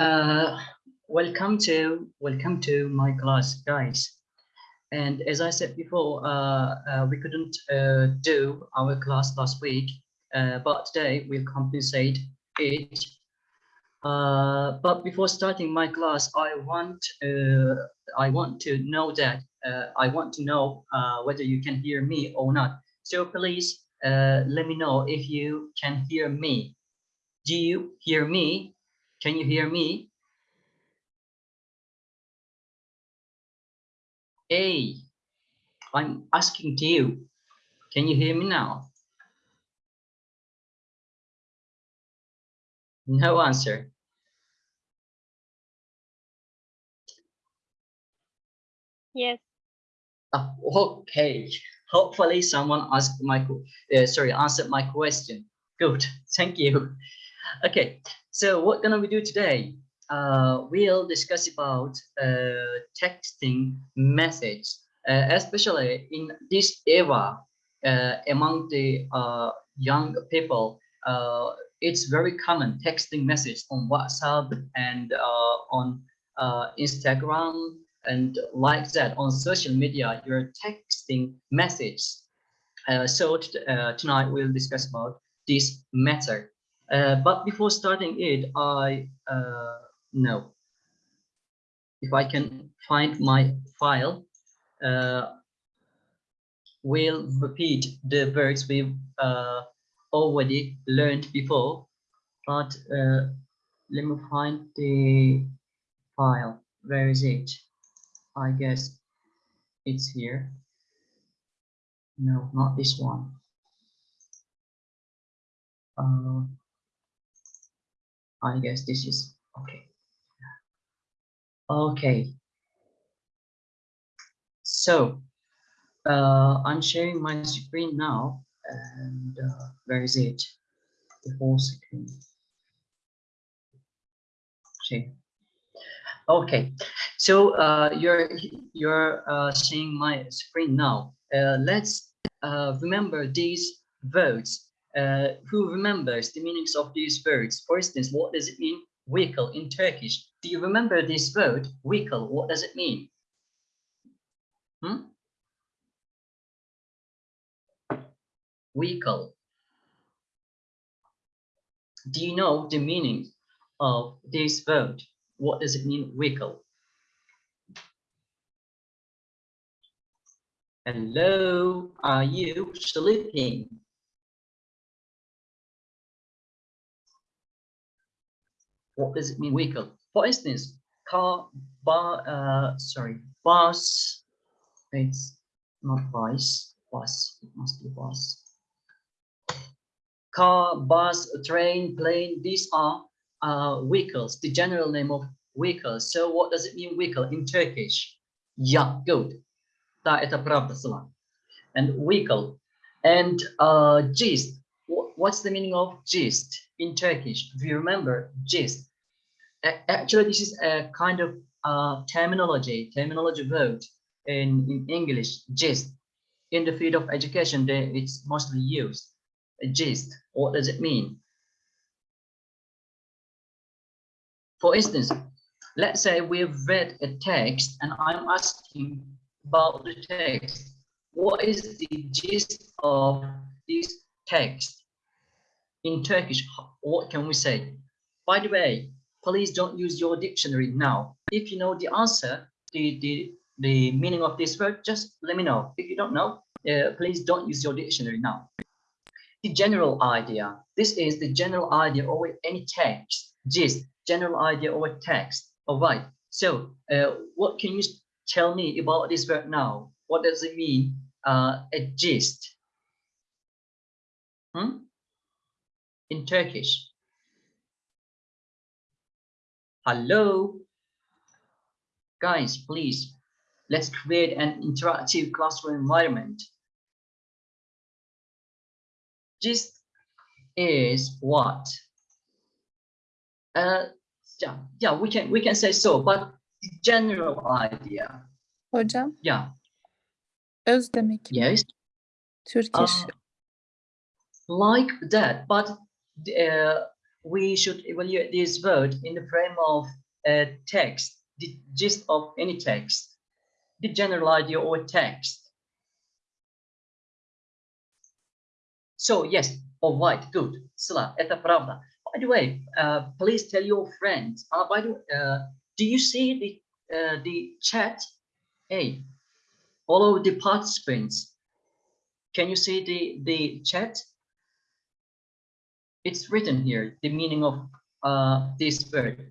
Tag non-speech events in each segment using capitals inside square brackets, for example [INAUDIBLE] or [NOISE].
Uh, welcome to welcome to my class, guys. And as I said before, uh, uh, we couldn't uh, do our class last week, uh, but today we'll compensate it. Uh, but before starting my class, I want I want to know that I want to know whether you can hear me or not. So please let me know if you can hear me. Do you hear me? Can you hear me? Hey, I'm asking to you. Can you hear me now? No answer. Yes. Oh, okay. Hopefully someone asked my, uh, sorry, answered my question. Good, thank you. Okay, so what gonna we do today? Uh, we'll discuss about uh, texting message, uh, especially in this era uh, among the uh, young people. Uh, it's very common texting message on WhatsApp and on Instagram and like that on social media. You're texting message. so tonight we'll discuss about this matter. Uh, but before starting it, I uh, know if I can find my file, uh, we'll repeat the words we've already learned before. But let me find the file. Where is it? I guess it's here. No, not this one. Uh, I guess this is okay. Okay. So uh, I'm sharing my screen now, and uh, where is it? The whole screen. Okay. Okay. So uh, you're you're uh, seeing my screen now. Uh, let's uh, remember these words uh, who remembers the meanings of these words? For instance, what does it mean vehicle in Turkish? Do you remember this word vehicle? What does it mean? Hmm? Vehicle. Do you know the meaning of this word? What does it mean vehicle? Hello, are you sleeping? what does it mean vehicle? For instance, car, bar, uh, sorry, bus, it's not bus, bus, it must be bus. Car, bus, train, plane, these are uh, vehicles, the general name of vehicles. So what does it mean vehicle in Turkish? Yeah, good. Da это правда слова. And vehicle. And uh, gist. What's the meaning of gist in Turkish? Do you remember gist? Actually this is a kind of uh, terminology terminology word in, in english gist. In the field of education it's mostly used. A gist what does it mean? For instance let's say we've read a text and i'm asking about the text. What is the gist of this text? In turkish what can we say? By the way please don't use your dictionary now. If you know the answer, the, the, the meaning of this word, just let me know. If you don't know, uh, please don't use your dictionary now. The general idea. This is the general idea of any text. Gist, general idea a text. All right. So uh, what can you tell me about this word now? What does it mean? Uh, a gist. Hmm? In Turkish. Hello. Guys, please, let's create an interactive classroom environment. Gist is what? Uh, yeah, yeah, we can we can say so, but general idea. Hocam. Yeah. Öz demek. Yes. Turkish. Uh, like that, but uh, we should evaluate this word in the frame of a text, the gist of any text, the general idea of a text. So yes, all right, good. Sıla, это правда. By the way, uh, please tell your friends. Uh, by the way, uh, do you see the uh, the chat? Hey, all of the participants. Can you see the the chat? It's written here. The meaning of uh, this word.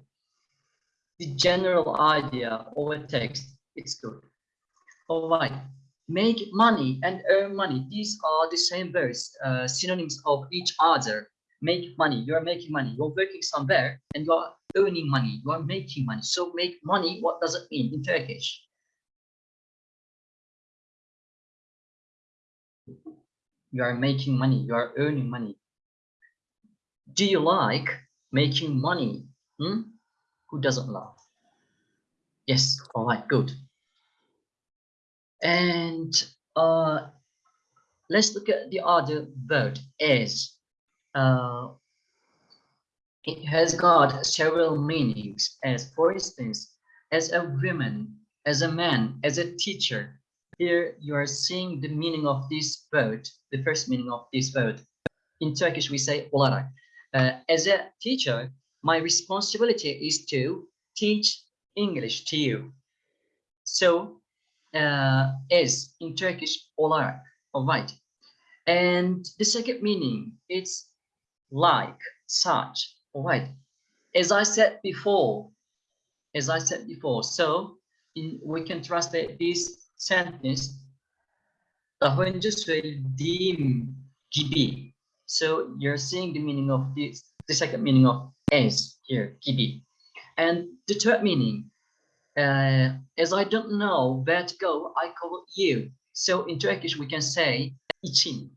The general idea of a text. It's good. All right. Make money and earn money. These are the same words, uh, synonyms of each other. Make money. You're making money. You're working somewhere and you're earning money. You're making money. So make money. What does it mean in Turkish? You are making money. You are earning money. Do you like making money? Hmm? Who doesn't love? Yes. All right. Good. And uh, let's look at the other word as. Uh, it has got several meanings as for instance, as a woman, as a man, as a teacher. Here you are seeing the meaning of this word, the first meaning of this word. In Turkish we say olarak. Uh, as a teacher, my responsibility is to teach English to you. So uh, is in Turkish olarak. All right. And the second meaning it's like, such. All right. As I said before, as I said before, so in, we can translate this sentence daha önce söylediğim gibi. So you're seeing the meaning of this, the second meaning of as here, gibi. And the third meaning, uh, as I don't know where to go, I call you. So in Turkish, we can say için.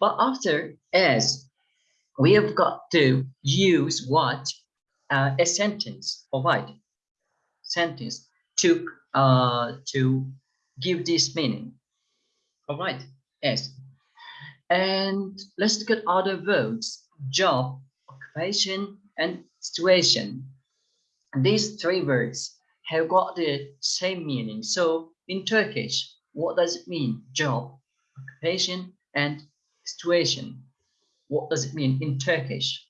But after as, we have got to use what? Uh, a sentence, all right, sentence to, uh, to give this meaning. All right, as. And let's look at other verbs, job, occupation, and situation. These three words have got the same meaning. So in Turkish, what does it mean? Job, occupation, and situation. What does it mean in Turkish?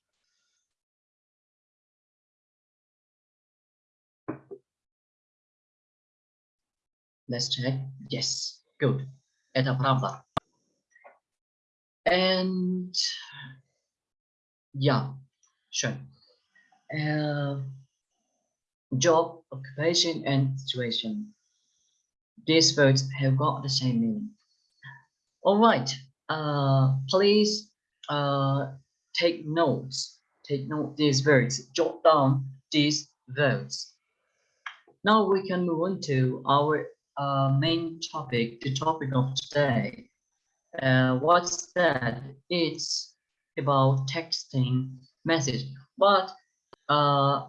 Let's check. Yes, good. Eta and yeah, sure. Uh, job, occupation, and situation. These words have got the same meaning. All right. Uh, please uh, take notes. Take note these words. Jot down these words. Now we can move on to our uh, main topic, the topic of today. Uh, what's that? It's about texting message. But uh,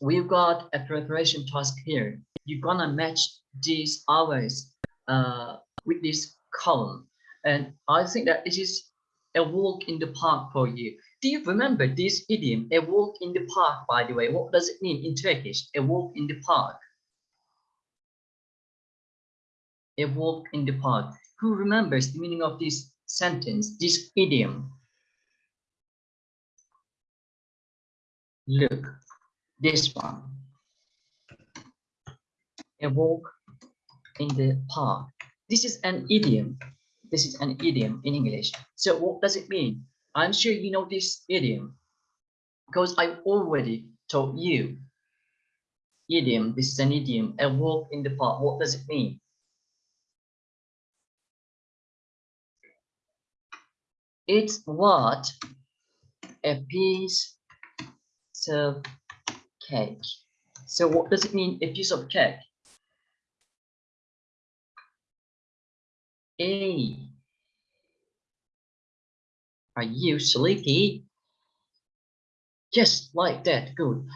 we've got a preparation task here. You're gonna match these hours uh, with this column. And I think that this is a walk in the park for you. Do you remember this idiom, a walk in the park, by the way? What does it mean in Turkish, a walk in the park? A walk in the park. Who remembers the meaning of this sentence, this idiom? Look, this one. A walk in the park. This is an idiom. This is an idiom in English. So what does it mean? I'm sure you know this idiom because I already told you. Idiom, this is an idiom, a walk in the park. What does it mean? It's what a piece of cake. So what does it mean, a piece of cake? A. Are you sleepy? Just like that, good.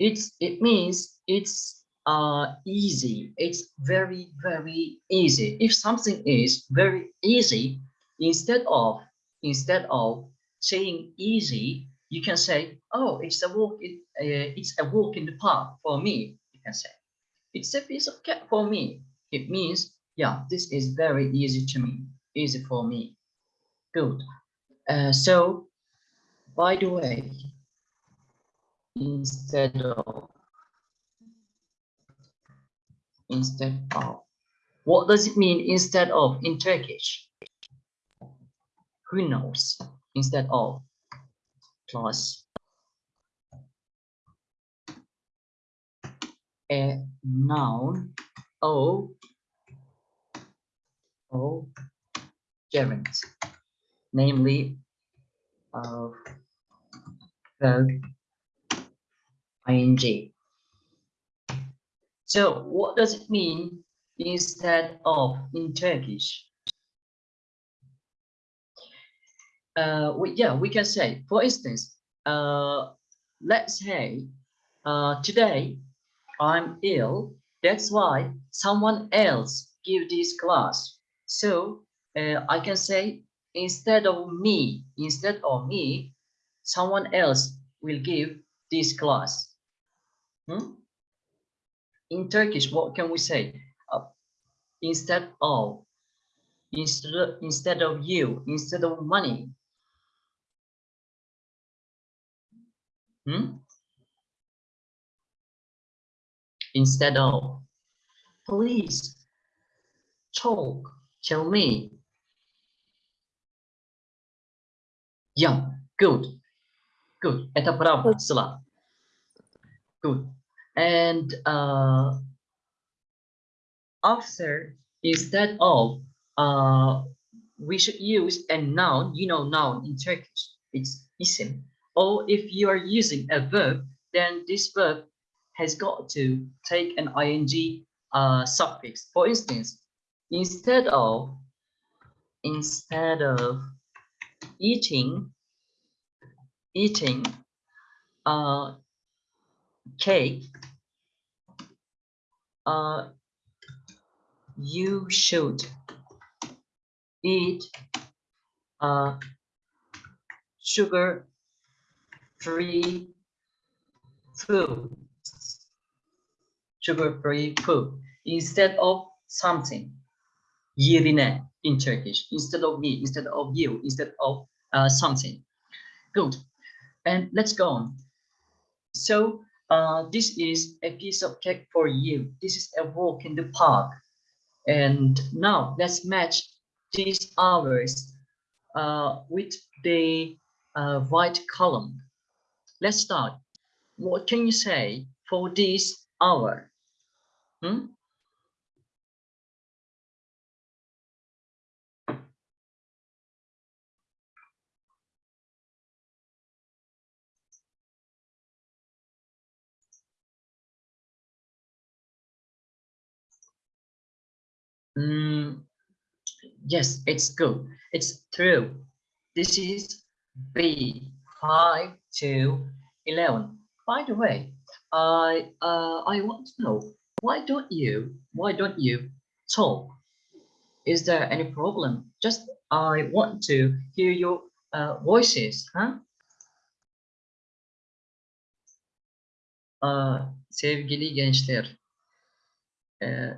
It's it means it's uh easy. It's very, very easy. If something is very easy, instead of instead of saying easy, you can say, "Oh, it's a walk. Uh, it's a walk in the park for me." You can say, "It's a piece of cake for me." It means, yeah, this is very easy to me, easy for me. Good. Uh, so, by the way, instead of instead of what does it mean instead of in Turkish? Who knows? Instead of plus a noun o o gerund, namely of verb ing. So what does it mean instead of in Turkish? Uh, we, yeah, we can say, for instance, uh, let's say uh, today I'm ill. That's why someone else give this class. So uh, I can say instead of me, instead of me, someone else will give this class. Hmm? In Turkish, what can we say? Uh, instead of, instead instead of you, instead of money. Hmm? Instead of, please talk, tell me. Yeah, good, good. Это правда, Sıla. Good. And uh, after, instead of, uh, we should use a noun, you know noun in Turkish, it's isim. Or if you are using a verb, then this verb has got to take an ing uh, suffix. For instance, instead of, instead of eating, eating uh, cake, uh, you should eat uh, sugar free food sugar free food instead of something yerine in Turkish instead of me instead of you instead of uh, something good and let's go on so uh, this is a piece of cake for you. This is a walk in the park. And now let's match these hours uh, with the uh, white column. Let's start. What can you say for this hour? Hmm? Mm, yes, it's good. It's true. This is B five to eleven. By the way, I uh, I want to know why don't you why don't you talk? Is there any problem? Just I want to hear your uh, voices, huh? Uh, sevgili gençler, e,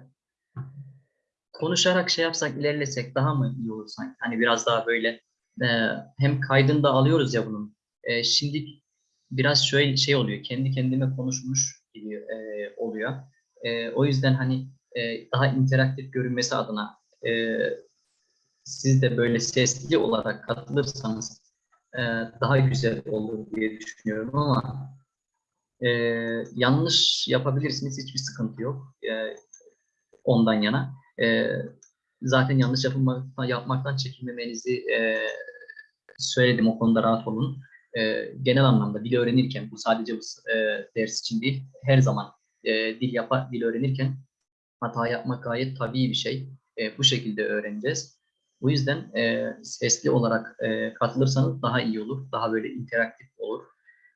konuşarak şey yapsak, ilerlesek daha mı iyi olur sanki? Hani biraz daha böyle e, hem kaydını da alıyoruz ya bunun. E, şimdi biraz şöyle şey oluyor, kendi kendime konuşmuş gibi e, oluyor. E, o yüzden hani e, daha interaktif görünmesi adına e, siz de böyle sesli olarak katılırsanız e, daha güzel olur diye düşünüyorum ama e, yanlış yapabilirsiniz, hiçbir sıkıntı yok e, ondan yana. E, zaten yanlış yapılmaktan, yapmaktan çekinmemenizi e, söyledim. O konuda rahat olun. E, genel anlamda dil öğrenirken, bu sadece bu e, ders için değil, her zaman e, dil yapar, dil öğrenirken hata yapmak gayet tabii bir şey. E, bu şekilde öğreneceğiz. Bu yüzden e, sesli olarak e, katılırsanız daha iyi olur, daha böyle interaktif olur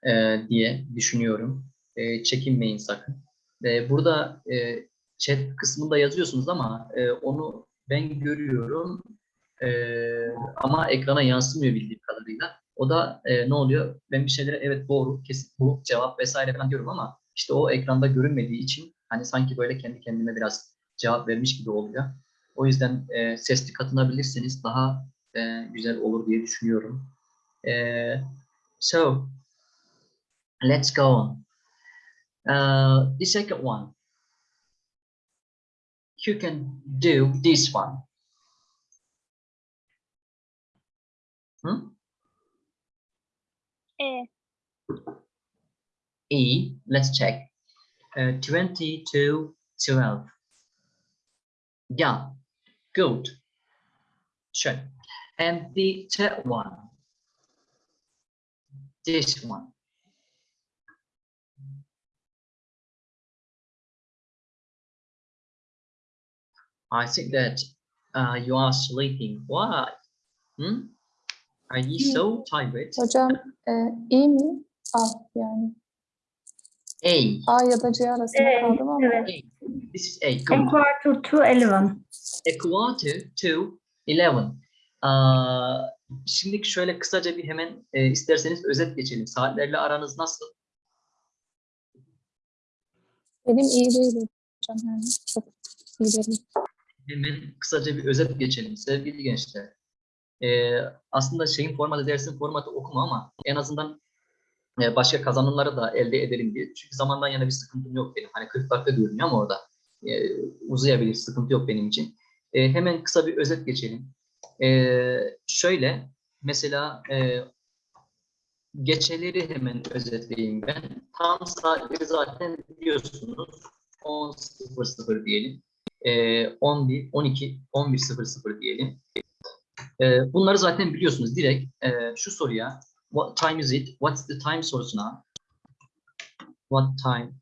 e, diye düşünüyorum. E, çekinmeyin sakın. E, burada e, chat kısmında yazıyorsunuz ama e, onu ben görüyorum e, ama ekrana yansımıyor bildiğim kadarıyla. O da e, ne oluyor? Ben bir şeylere evet doğru, kesin bu cevap vesaire falan diyorum ama işte o ekranda görünmediği için hani sanki böyle kendi kendime biraz cevap vermiş gibi oluyor. O yüzden e, sesli katılabilirseniz daha e, güzel olur diye düşünüyorum. E, so, let's go on. Uh, the second one. You can do this one. Hmm? E. Let's check. Uh, 20 to 12. Yeah, good. Sure. And the third one. This one. I think that uh, you are sleeping. Why? Hmm? Are you so tired? Hocam e, i mi? A yani. A. A ya da C arasında E, kaldım ama evet. A. This is A. A Good. quarter to 11. A quarter to 11. Aa, şimdi şöyle kısaca bir hemen e, isterseniz özet geçelim. Saatlerle aranız nasıl? benim iyi değil hocam yani. Çok iyi değil. Hemen kısaca bir özet geçelim sevgili gençler. Ee, aslında şeyin formatı, dersin formatı okuma ama en azından e, başka kazanımları da elde edelim diye. Çünkü zamandan yana bir sıkıntım yok benim. Hani 40 dakika diyorum ama orada. E, uzayabilir, sıkıntı yok benim için. E, hemen kısa bir özet geçelim. E, şöyle, mesela e, geçeleri hemen özetleyeyim ben. Tam saatleri zaten biliyorsunuz. 10.00 diyelim. E, 11, 12, 11.00 diyelim. E, bunları zaten biliyorsunuz. Direkt e, şu soruya What time is it? What's the time sorusuna What time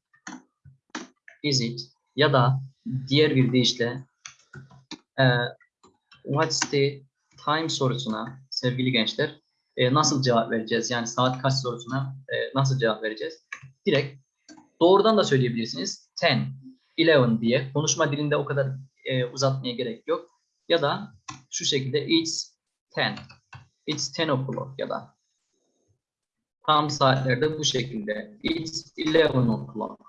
is it? Ya da diğer bir deyişle e, What's the time sorusuna sevgili gençler e, nasıl cevap vereceğiz? Yani saat kaç sorusuna e, nasıl cevap vereceğiz? Direkt doğrudan da söyleyebilirsiniz. 10, 11 diye. Konuşma dilinde o kadar e, uzatmaya gerek yok. Ya da şu şekilde it's 10. It's 10 o'clock ya da tam saatlerde bu şekilde. It's 11 o'clock.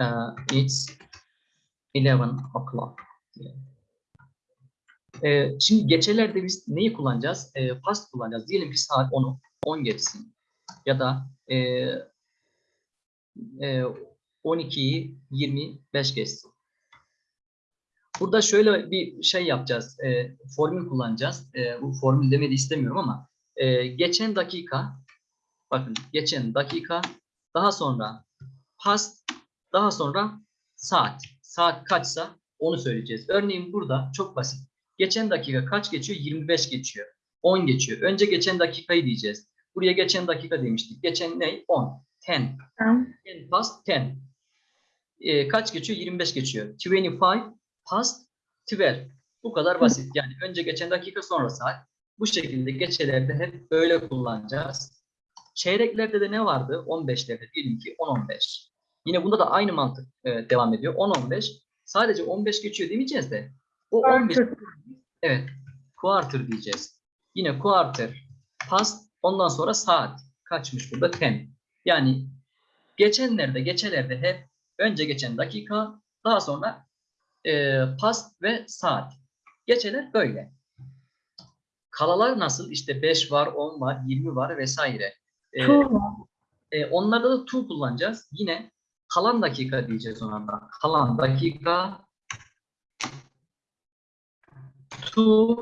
Uh, it's 11 o'clock. Ee, şimdi geçelerde biz neyi kullanacağız? Ee, past kullanacağız. Diyelim ki saat 10'u 10 geçsin. Ya da e, e, 12'yi 25 geçsin. Burada şöyle bir şey yapacağız. E, formül kullanacağız. E, bu formül demedi istemiyorum ama e, geçen dakika bakın geçen dakika daha sonra past daha sonra saat. Saat kaçsa onu söyleyeceğiz. Örneğin burada çok basit. Geçen dakika kaç geçiyor? 25 geçiyor. 10 geçiyor. Önce geçen dakikayı diyeceğiz. Buraya geçen dakika demiştik. Geçen ne? 10. 10. Tamam. 10 past 10. E, kaç geçiyor? 25 geçiyor. 25 past 12. Bu kadar basit. Yani önce geçen dakika sonra saat. Bu şekilde geçelerde hep böyle kullanacağız. Çeyreklerde de ne vardı? 15'lerde diyelim ki 10-15. Yine bunda da aynı mantık e, devam ediyor. 10-15. Sadece 15 geçiyor demeyeceğiz de. O 15 Quarter. Evet. Quarter diyeceğiz. Yine quarter, past, ondan sonra saat. Kaçmış burada? 10. Yani geçenlerde, geçelerde hep önce geçen dakika, daha sonra e, past ve saat. Geçeler böyle. Kalalar nasıl? İşte 5 var, 10 var, 20 var vesaire. E, e, onlarda da to kullanacağız. Yine kalan dakika diyeceğiz ona da. Kalan dakika to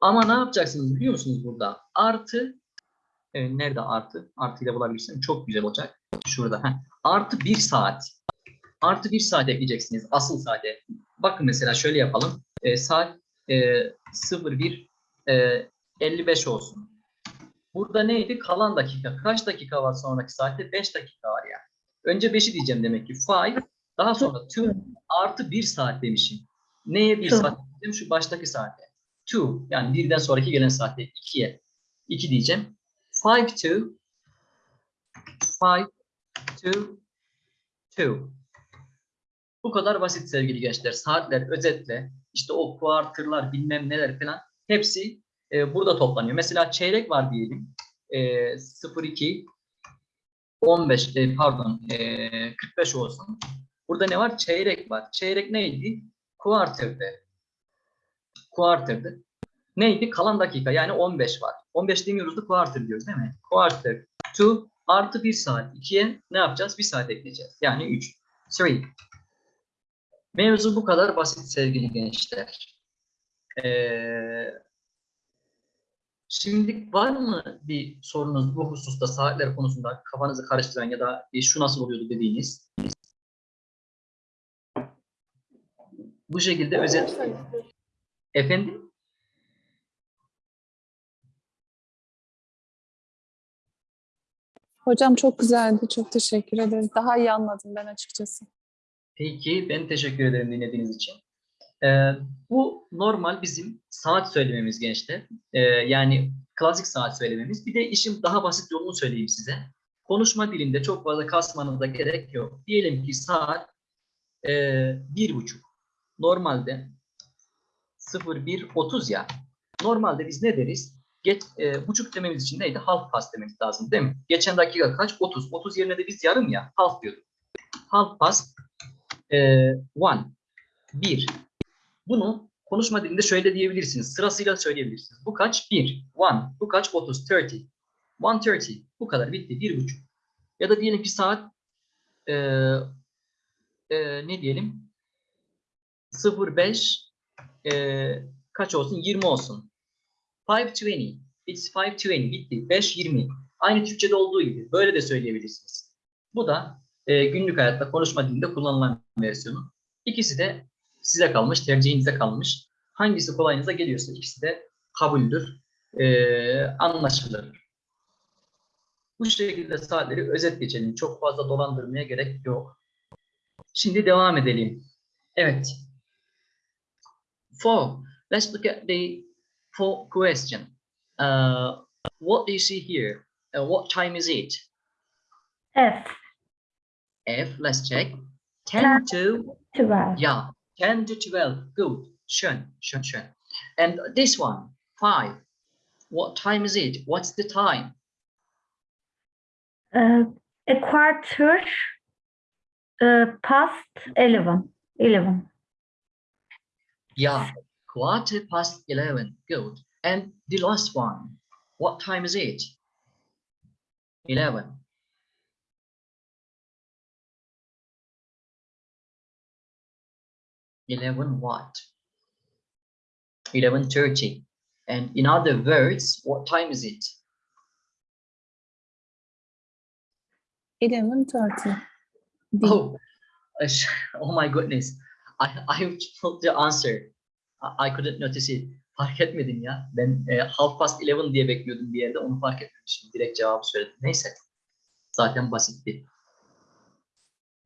ama ne yapacaksınız biliyor musunuz burada? Artı evet, nerede artı? Artıyla bulabilirsem çok güzel olacak. Şurada. Heh. Artı bir saat. Artı bir saat ekleyeceksiniz. Asıl saate. Bakın mesela şöyle yapalım. E, saat e, 01 e, 55 olsun. Burada neydi? Kalan dakika. Kaç dakika var sonraki saatte? 5 dakika var ya. Önce 5'i diyeceğim demek ki. 5. Daha sonra 2 artı 1 saat demişim. Neye 1 Two. saat dedim? Şu baştaki saate. 2. Yani birden sonraki gelen saatte 2'ye. 2 diyeceğim. 5 to 5 to 2. Bu kadar basit sevgili gençler. Saatler özetle işte o quarter'lar bilmem neler falan hepsi e, burada toplanıyor. Mesela çeyrek var diyelim. E, 02 15 e, pardon e, 45 olsun. Burada ne var? Çeyrek var. Çeyrek neydi? Quarter'dı. Quarter'dı. Neydi? Kalan dakika yani 15 var. 15 demiyoruz da quarter diyoruz değil mi? Quarter to artı 1 saat. 2'ye ne yapacağız? 1 saat ekleyeceğiz. Yani 3. 3. Mevzu bu kadar basit sevgili gençler. Ee, Şimdi var mı bir sorunuz bu hususta saatler konusunda kafanızı karıştıran ya da e, şu nasıl oluyordu dediğiniz? Bu şekilde özet... Efendim? Hocam çok güzeldi. Çok teşekkür ederiz. Daha iyi anladım ben açıkçası. Peki ben teşekkür ederim dinlediğiniz için. Ee, bu normal bizim saat söylememiz gençler. Ee, yani klasik saat söylememiz. Bir de işin daha basit yolunu söyleyeyim size. Konuşma dilinde çok fazla kasmanıza gerek yok. Diyelim ki saat e, bir buçuk. Normalde 01.30 ya. Normalde biz ne deriz? Geç, e, buçuk dememiz için neydi? Half past dememiz lazım değil mi? Geçen dakika kaç? 30. 30 yerine de biz yarım ya. Half diyorduk. Half past e, one. Bir. Bunu konuşma dilinde şöyle diyebilirsiniz. Sırasıyla söyleyebilirsiniz. Bu kaç? 1. 1. Bu kaç? 30. 30. 1.30. Bu kadar. Bitti. 1.5. Ya da diyelim ki saat e, e, ne diyelim? 05 e, kaç olsun? 20 olsun. 5.20. It's 5.20. Bitti. 5.20. Aynı Türkçe'de olduğu gibi. Böyle de söyleyebilirsiniz. Bu da e, günlük hayatta konuşma dilinde kullanılan versiyonu. İkisi de size kalmış, tercihinize kalmış. Hangisi kolayınıza geliyorsa ikisi de kabuldür, e, anlaşılır. Bu şekilde saatleri özet geçelim. Çok fazla dolandırmaya gerek yok. Şimdi devam edelim. Evet. Four. Let's look at the fourth question. Uh, what do you see here? Uh, what time is it? F. F, let's check. 10 to, 12. yeah, 10 to 12. Good. Schön, schön, schön. And this one, 5. What time is it? What's the time? Uh, a quarter uh, past 11. 11. Yeah, quarter past 11. Good. And the last one, what time is it? 11. Eleven what? Eleven thirty. And in other words, what time is it? 11.30. Oh, [LAUGHS] oh my goodness. I I told the answer. I, I couldn't notice it. Fark etmedim ya. Ben e, half past 11 diye bekliyordum bir yerde. Onu fark etmemişim. Direkt cevabı söyledim. Neyse. Zaten basitti.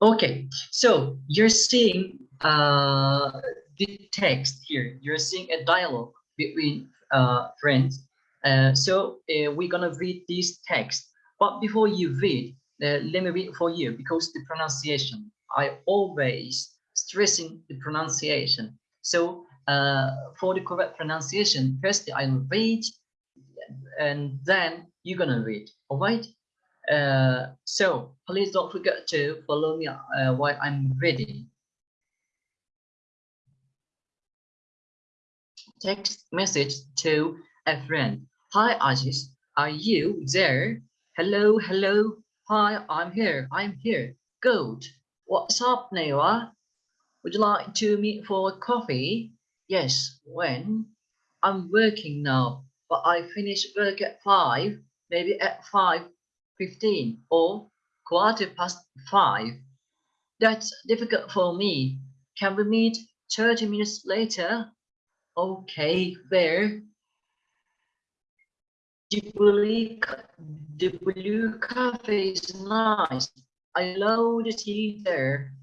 Okay. So you're seeing uh, the text here. You're seeing a dialogue between uh, friends. Uh, so uh, we're gonna read this text. But before you read, uh, let me read for you because the pronunciation. I always stressing the pronunciation. So uh, for the correct pronunciation, first I'll read, and then you're gonna read. All right. So please don't forget to follow me while I'm reading. Text message to a friend. Hi Aziz, are you there? Hello, hello. Hi, I'm here. I'm here. Good. What's up, Newa? Would you like to meet for coffee? Yes. When? I'm working now, but I finish work at five. Maybe at five fifteen or quarter past five. That's difficult for me. Can we meet thirty minutes later? Okay, there. The blue, cafe is nice. I love the tea there.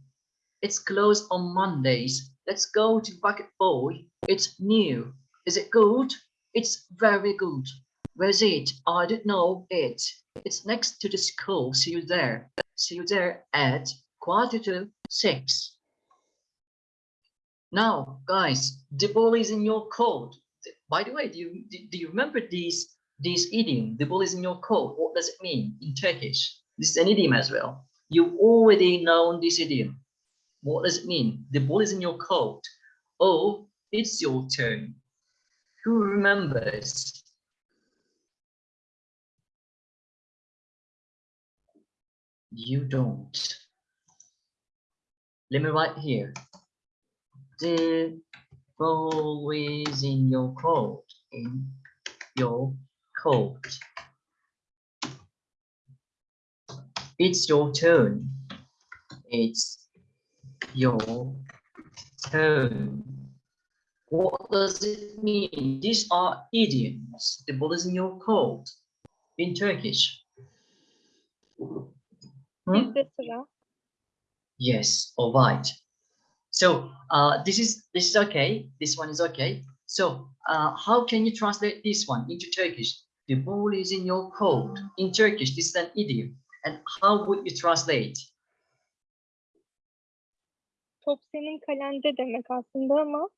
It's closed on Mondays. Let's go to Bucket Boy. It's new. Is it good? It's very good. Where's it? I don't know it. It's next to the school. See you there. See you there at quarter to six. Now, guys, the ball is in your court. by the way, do you do, you remember these these idiom? The ball is in your court. What does it mean in Turkish? This is an idiom as well. You already know this idiom. What does it mean? The ball is in your court. Oh, it's your turn. Who remembers? You don't. Let me write here. The ball is in your coat. In your coat. It's your turn. It's your turn. What does it mean? These are idioms. The ball is in your coat. In Turkish. Hmm? Yes, all right. So uh, this is this is okay. This one is okay. So uh, how can you translate this one into Turkish? The ball is in your coat. In Turkish, this is an idiom. And how would you translate? Top senin kalende demek aslında ama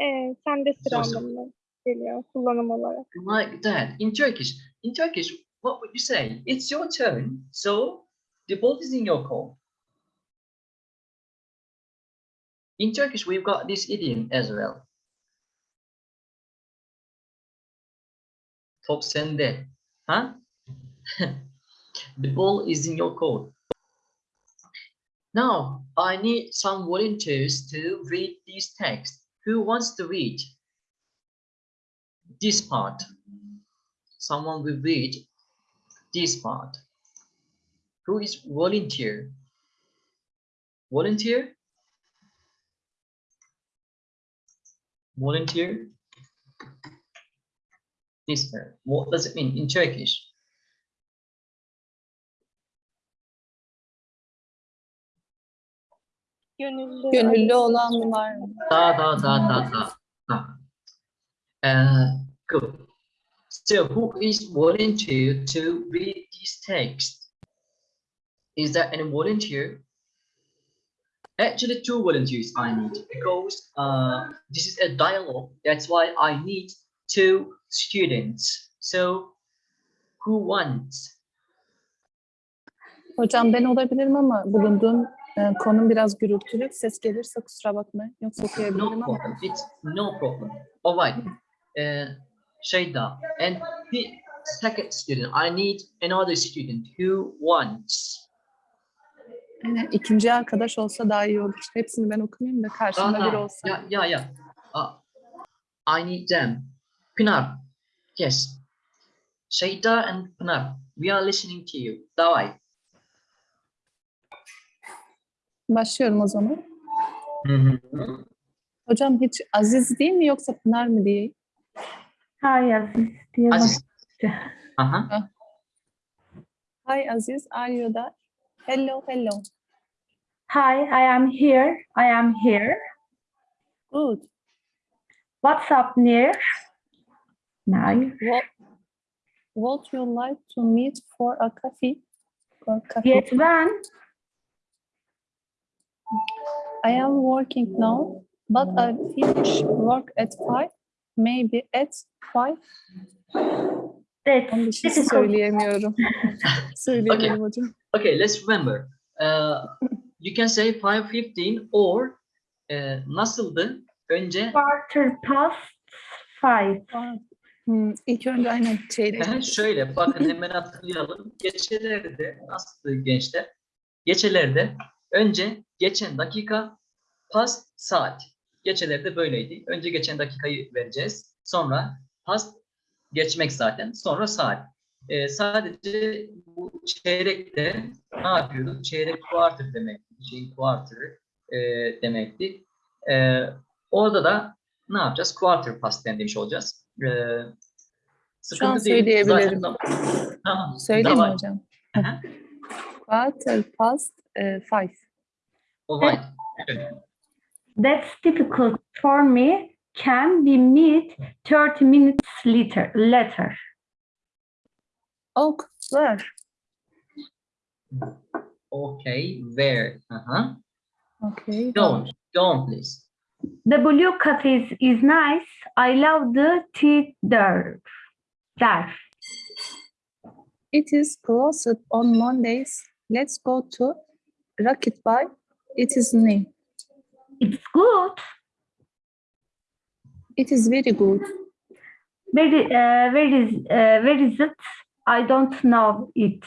e, sende sıra anlamına geliyor kullanım olarak. Like that. In Turkish, in Turkish, what would you say? It's your turn. So the ball is in your court. In Turkish, we've got this idiom as well. Top sende. Huh? [LAUGHS] the ball is in your court. Now, I need some volunteers to read this text. Who wants to read this part? Someone will read this part. Who is volunteer? Volunteer? Volunteer? This part. What does it mean in Turkish? Gönüllü. Gönüllü olan var mı? Da da da da da. da. Uh, good. So who is volunteer to read this text? Is there any volunteer? Actually, two volunteers I need because uh, this is a dialogue. That's why I need two students. So who wants? Hocam ben olabilirim ama bulunduğum e, konum biraz gürültülü. Ses gelirse kusura bakmayın. Yoksa No okuyabilirim ama. problem. It's no problem. All right. Uh, Shayda, and the second student, I need another student who wants. E, ikinci arkadaş olsa daha iyi olur. Hepsini ben okumayayım da karşımda biri Ah, olsa. yeah, yeah, yeah. Uh, I need them. Pinar, yes. Shayda and Pinar, we are listening to you. Davai. Başlıyorum o zaman. Hocam hiç Aziz değil mi yoksa Pınar mı diye? Hay Aziz diye Aziz. Uh-huh. Hi Aziz, are you there? Hello, hello. Hi, I am here. I am here. Good. What's up near? Nice. What, would you like to meet for a coffee? For coffee? Yes, when? I am working now, but I finish work at five, maybe at five. That's Onun dışında difficult. söyleyemiyorum. Söyleyemiyorum hocam. Okay, let's remember. Uh, you can say 5.15 or uh, nasıldı? Önce Quarter past five. Hmm, ilk önce aynen çeyrek. Aha, Şöyle bakın hemen hatırlayalım. Geçelerde nasıl gençler? Geçelerde önce geçen dakika past saat. Geçelerde böyleydi. Önce geçen dakikayı vereceğiz. Sonra past geçmek zaten. Sonra saat. Ee, sadece bu çeyrekte ne yapıyorduk? Çeyrek quarter demekti. Şeyin quarter e, demekti. Ee, orada da ne yapacağız? Quarter past demiş olacağız. Ee, Şu an söyleyebilirim. Zaten- Tamam. Söyleyeyim mi hocam? Quarter past eh, five. Alright. That's difficult for me. Can we meet 30 minutes later? Later. Oh, where? Okay, where? Uh-huh. Okay. Don't, don't please. The W cafes is nice. I love the tea there. There. It is closed on Mondays. Let's go to Rocket Bar. It is new. It's good. It is very good. Where, uh, where is uh, where is it? I don't know it.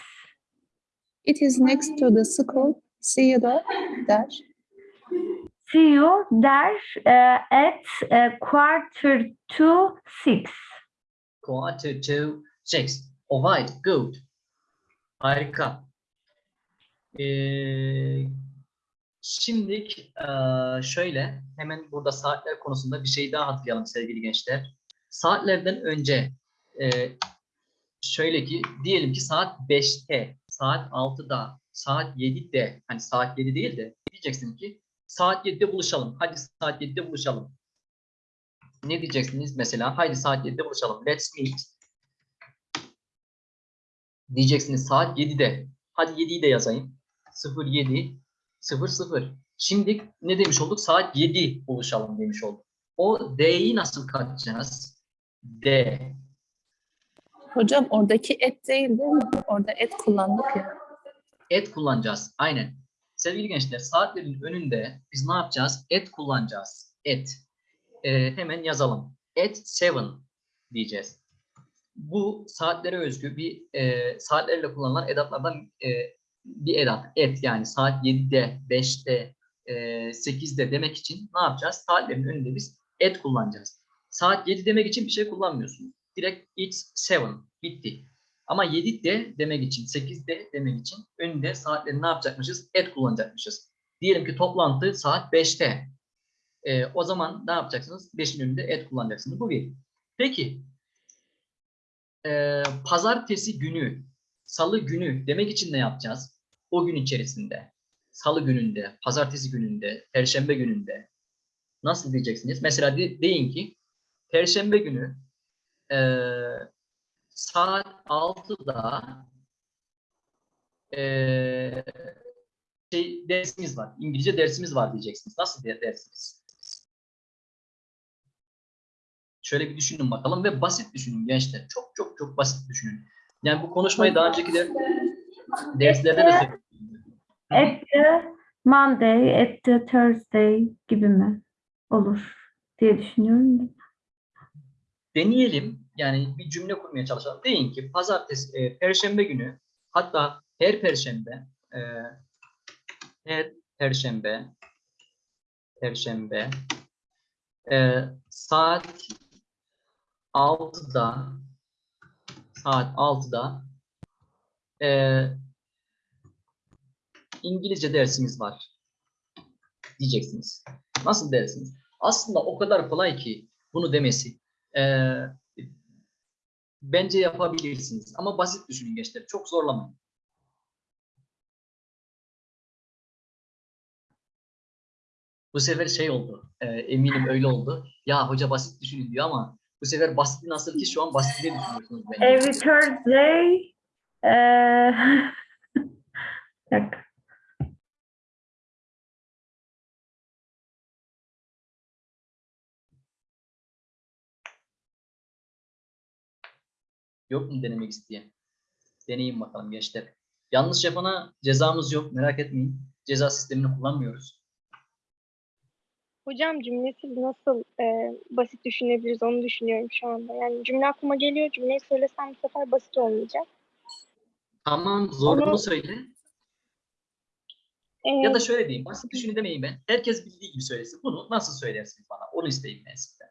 It is next to the school. See you there. See you there uh, at uh, quarter to six. Quarter to six. Alright, good. Harika. Ee, şimdilik eee, şöyle hemen burada saatler konusunda bir şey daha hatırlayalım sevgili gençler. Saatlerden önce eee, şöyle ki diyelim ki saat 5'te, saat 6'da, saat 7'de hani saat 7 değil de diyeceksin ki saat 7'de buluşalım. Hadi saat 7'de buluşalım. Ne diyeceksiniz mesela? Haydi saat 7'de buluşalım. Let's meet. Diyeceksiniz saat 7'de. Hadi 7'yi de yazayım. 07 00. Şimdi ne demiş olduk? Saat 7 buluşalım demiş olduk. O D'yi nasıl katacağız? D. Hocam oradaki et değil değil mi? Orada et kullandık ya. Et kullanacağız. Aynen. Sevgili gençler saatlerin önünde biz ne yapacağız? Et kullanacağız. Et. Ee, hemen yazalım. At 7 diyeceğiz. Bu saatlere özgü bir e, saatlerle kullanılan edatlardan e, bir edat. Et yani saat 7'de, 5'te, e, 8'de demek için ne yapacağız? Saatlerin önünde biz et kullanacağız. Saat 7 demek için bir şey kullanmıyorsunuz. Direkt it's 7. Bitti. Ama 7 de demek için, 8 de demek için önünde saatleri ne yapacakmışız? Et kullanacakmışız. Diyelim ki toplantı saat 5'te. Ee, o zaman ne yapacaksınız? 5'in önünde et kullanacaksınız. Bu bir. Peki. Ee, pazartesi günü, salı günü demek için ne yapacağız? O gün içerisinde. Salı gününde, pazartesi gününde, perşembe gününde. Nasıl diyeceksiniz? Mesela de- deyin ki perşembe günü ee, saat 6'da eee şey dersimiz var. İngilizce dersimiz var diyeceksiniz. Nasıl bir dersiniz? Şöyle bir düşünün bakalım ve basit düşünün gençler. Çok çok çok basit düşünün. Yani bu konuşmayı daha önceki de derslerde de söyledim. The Monday, the Thursday gibi mi olur diye düşünüyorum. Deneyelim. Yani bir cümle kurmaya çalışalım. Deyin ki pazartesi, e, perşembe günü hatta her perşembe e, her perşembe perşembe e, saat 6'da saat 6'da e, İngilizce dersimiz var diyeceksiniz. Nasıl dersiniz? Aslında o kadar kolay ki bunu demesi. Ee, bence yapabilirsiniz. Ama basit düşünün gençler. Çok zorlamayın. Bu sefer şey oldu. e, eminim öyle oldu. Ya hoca basit düşünün diyor ama bu sefer basiti nasıl ki şu an basitliği düşünüyorsunuz bence. Every Thursday [LAUGHS] eee Yok mu denemek isteyen? Deneyin bakalım gençler. Yanlış yapana cezamız yok. Merak etmeyin. Ceza sistemini kullanmıyoruz. Hocam cümlesiz nasıl e, basit düşünebiliriz onu düşünüyorum şu anda. Yani cümle aklıma geliyor. Cümleyi söylesem bu sefer basit olmayacak. Tamam zorunu Onu- söyle. E, Ya da şöyle diyeyim. Basit düşünün demeyin ben. Herkes bildiği gibi söylesin. Bunu nasıl söylersiniz bana? Onu isteyeyim ben sizden.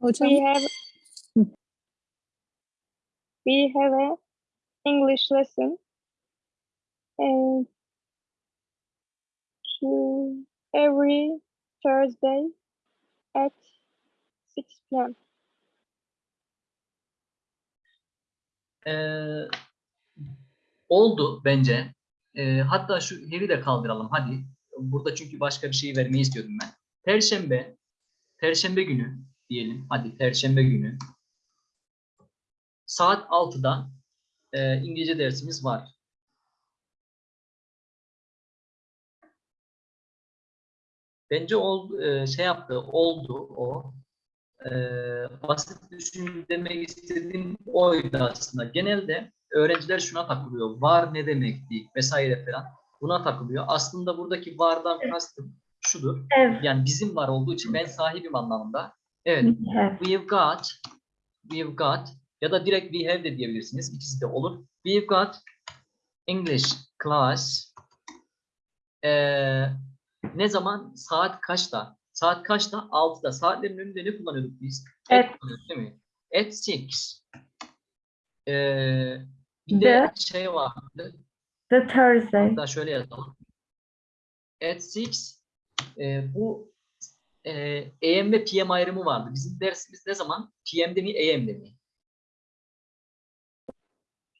Hocam we have we have a English lesson and to every Thursday at 6 p.m. Ee, oldu bence. Ee, hatta şu heri de kaldıralım hadi. Burada çünkü başka bir şey vermeyi istiyordum ben. Perşembe, Perşembe günü diyelim. Hadi Perşembe günü. Saat 6'da e, İngilizce dersimiz var. Bence ol, e, şey yaptı, oldu o. E, basit düşün demek istediğim oydu aslında. Genelde öğrenciler şuna takılıyor. Var ne demekti vesaire falan. Buna takılıyor. Aslında buradaki vardan kastım şudur. Have, Yani bizim var olduğu için ben sahibim anlamında. Evet. have. We've got, we've got ya da direkt we have de diyebilirsiniz. İkisi de olur. We've got English class. Ee, ne zaman? Saat kaçta? Saat kaçta? 6'da. Saatlerin önünde ne kullanıyorduk biz? At. At kullanıyorduk değil mi? At 6. Ee, bir de şey vardı. The Thursday. Hatta şöyle yazalım. At 6 e, bu e, AM ve PM ayrımı vardı. Bizim dersimiz ne zaman? PM'de mi, AM'de mi?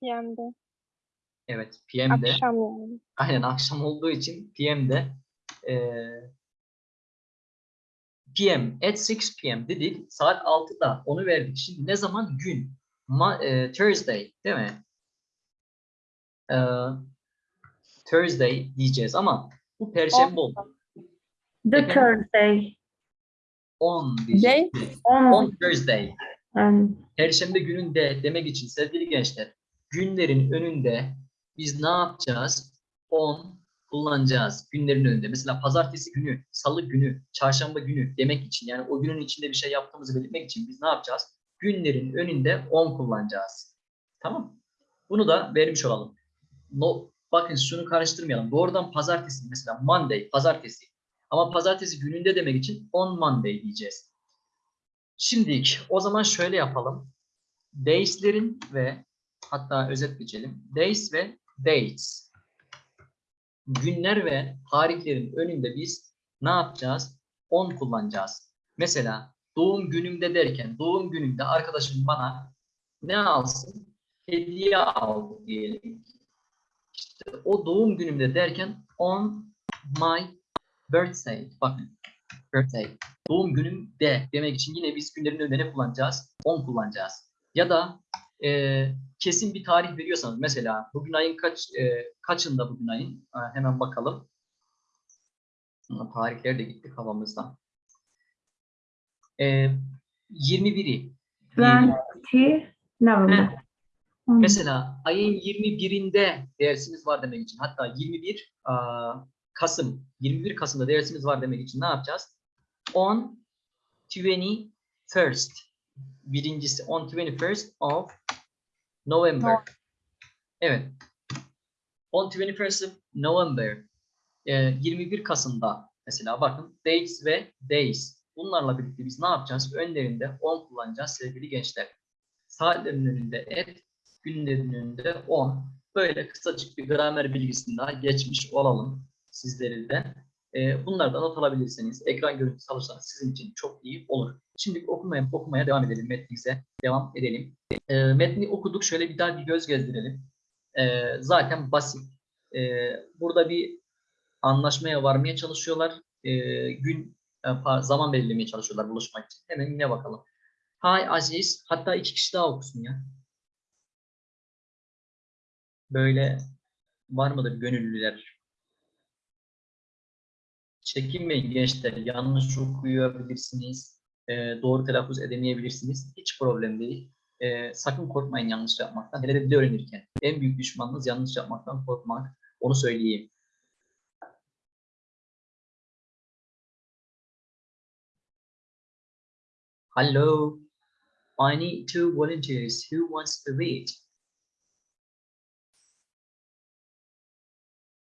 PM'de. Evet, PM'de. Akşam yani. Aynen akşam olduğu için PM'de. E, PM, at 6 PM dedik. Saat 6'da onu verdik. Şimdi ne zaman? Gün. Ma, e, Thursday değil mi? E, Thursday diyeceğiz ama bu perşembe oldu. The Efendim? Thursday. On diyeceğiz. On. On Thursday. And Perşembe gününde demek için sevgili gençler, günlerin önünde biz ne yapacağız? On kullanacağız günlerin önünde. Mesela pazartesi günü, salı günü, çarşamba günü demek için yani o günün içinde bir şey yaptığımızı belirtmek için biz ne yapacağız? Günlerin önünde on kullanacağız. Tamam. Bunu da vermiş olalım. No, bakın şunu karıştırmayalım. Doğrudan pazartesi mesela Monday, pazartesi. Ama pazartesi gününde demek için on Monday diyeceğiz. Şimdilik o zaman şöyle yapalım. Days'lerin ve hatta özet geçelim. Days ve dates. Günler ve tarihlerin önünde biz ne yapacağız? On kullanacağız. Mesela doğum günümde derken doğum günümde arkadaşım bana ne alsın? Hediye al diyelim. İşte o doğum günümde derken on my birthday. Bakın birthday doğum günüm de demek için yine biz günlerin önünde ne kullanacağız? 10 kullanacağız. Ya da e, kesin bir tarih veriyorsanız mesela bugün ayın kaç e, kaçında bugün ayın? Ha, hemen bakalım. Tarihler de gitti kafamızdan. E, 21'i. diyelim. 20 November. Hmm. Mesela ayın 21'inde dersimiz var demek için hatta 21 aa, Kasım 21 Kasım'da dersimiz var demek için ne yapacağız? On 21st birincisi on 21st of November. Evet. On 21st of November e, 21 Kasım'da mesela bakın dates ve days bunlarla birlikte biz ne yapacağız? Önlerinde on kullanacağız sevgili gençler. Saatlerin önünde et, günlerin önünde 10. Böyle kısacık bir gramer bilgisini daha geçmiş olalım sizleri de. Ee, bunlardan not alabilirseniz, ekran görüntüsü alırsanız sizin için çok iyi olur. Şimdi okumaya, okumaya devam edelim metnimize. Devam edelim. Ee, metni okuduk. Şöyle bir daha bir göz gezdirelim. Ee, zaten basit. Ee, burada bir anlaşmaya varmaya çalışıyorlar. Gün, e, pa- zaman belirlemeye çalışıyorlar buluşmak için. Hemen yine bakalım. Hi Aziz. Hatta iki kişi daha okusun ya. Böyle var mıdır gönüllüler? Çekinmeyin gençler. Yanlış okuyabilirsiniz. e, doğru telaffuz edemeyebilirsiniz. Hiç problem değil. E, sakın korkmayın yanlış yapmaktan. Hele de dil öğrenirken. En büyük düşmanınız yanlış yapmaktan korkmak. Onu söyleyeyim. Hello. I need two volunteers. Who wants to read?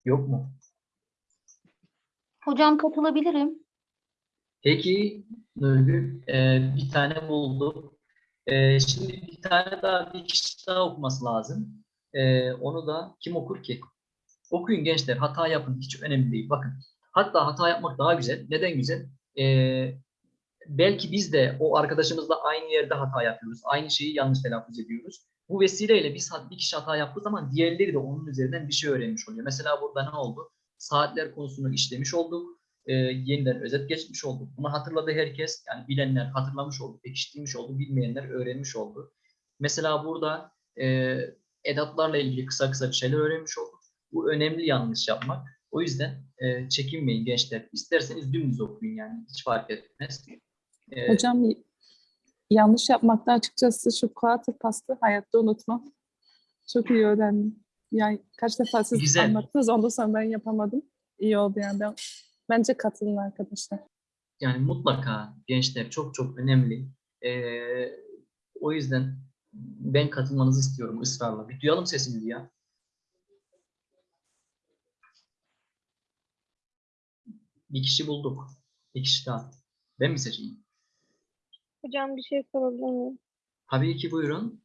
Yok mu? Hocam katılabilirim. Peki Nurgül e, bir tane buldu. E, şimdi bir tane daha bir kişi daha okuması lazım. E, onu da kim okur ki? Okuyun gençler hata yapın hiç önemli değil. Bakın hatta hata yapmak daha güzel. Neden güzel? E, belki biz de o arkadaşımızla aynı yerde hata yapıyoruz. Aynı şeyi yanlış telaffuz ediyoruz. Bu vesileyle biz bir kişi hata yaptığı zaman diğerleri de onun üzerinden bir şey öğrenmiş oluyor. Mesela burada ne oldu? Saatler konusunu işlemiş olduk e, yeniden özet geçmiş olduk. Bunu hatırladı herkes. Yani bilenler hatırlamış oldu, pekiştirmiş oldu, bilmeyenler öğrenmiş oldu. Mesela burada e, edatlarla ilgili kısa kısa bir şeyler öğrenmiş olduk. Bu önemli yanlış yapmak. O yüzden e, çekinmeyin gençler. İsterseniz dümdüz okuyun yani. Hiç fark etmez. E, Hocam yanlış yapmakta açıkçası şu quarter pastı hayatta unutmam. Çok iyi öğrendim. Yani kaç defa siz Güzel. anlattınız ondan sonra ben yapamadım. İyi oldu yani. Ben, bence katılın arkadaşlar. Yani mutlaka gençler çok çok önemli. E, o yüzden ben katılmanızı istiyorum ısrarla. Bir duyalım sesinizi ya. Bir kişi bulduk. Bir kişi daha. Ben mi seçeyim? Hocam bir şey sorabilir miyim? Tabii ki buyurun.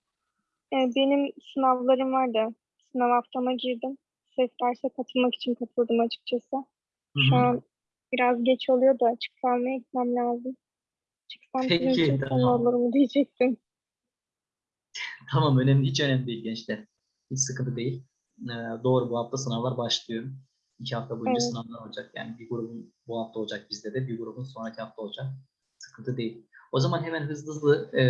Ee, benim sınavlarım vardı. Sınav haftama girdim. Ses derse katılmak için katıldım açıkçası. Şu hı. an biraz geç oluyor da açık kalmaya gitmem lazım. Çıksam sizin Peki, için tamam. olur mu diyecektim. Tamam önemli hiç önemli değil gençler. Hiç sıkıntı değil. Ee, doğru bu hafta sınavlar başlıyor. İki hafta boyunca Evet. sınavlar olacak. Yani bir grubun bu hafta olacak bizde de bir grubun sonraki hafta olacak. Sıkıntı değil. O zaman hemen hızlı hızlı e,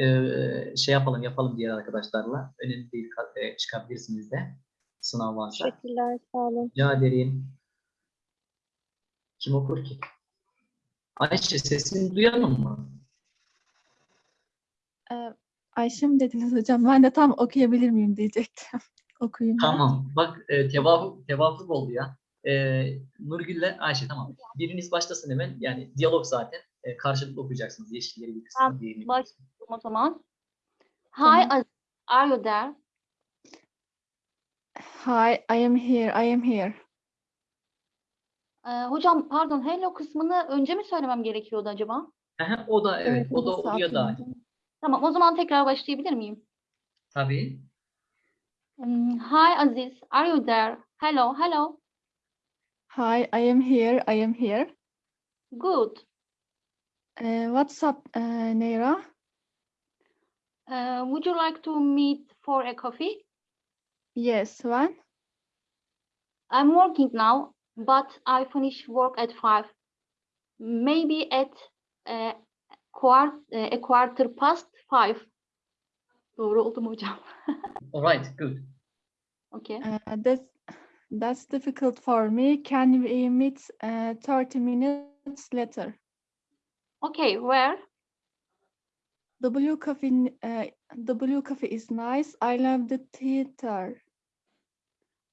e, şey yapalım yapalım diğer arkadaşlarla. Önemli değil e, çıkabilirsiniz de sınav varsa. Teşekkürler, sağ olun. Rica ederim. Kim okur ki? Ayşe sesini duyalım mı? Ee, Ayşe mi dediniz hocam? Ben de tam okuyabilir miyim diyecektim. [LAUGHS] Okuyayım ben. Tamam. Bak e, tevafuk, tevafuk oldu ya. E, Nurgül'le Ayşe tamam. Biriniz başlasın hemen. Yani diyalog zaten. E, karşılıklı okuyacaksınız. Yeşilleri bir kısmı, Ben diğerini o zaman. Hi, Tamam. Are you there? Hi, I am here, I am here. Ee, hocam pardon, hello kısmını önce mi söylemem gerekiyordu acaba? O da evet, o da oluyor da. Tamam, o zaman tekrar başlayabilir miyim? Tabii. Hmm, Hi Aziz, are you there? Hello, hello. Hi, I am here, I am here. Good. Ee, what's up, ee, Neira? Uh, would you like to meet for a coffee? Yes, when? I'm working now, but I finish work at five. Maybe at uh, quart a quarter past five. Doğru oldu mu hocam? [LAUGHS] Alright, good. Okay. Uh, that's, that's difficult for me. Can we meet uh, 30 minutes later? Okay, where? W Cafe, n- uh, W Cafe is nice. I love the theater.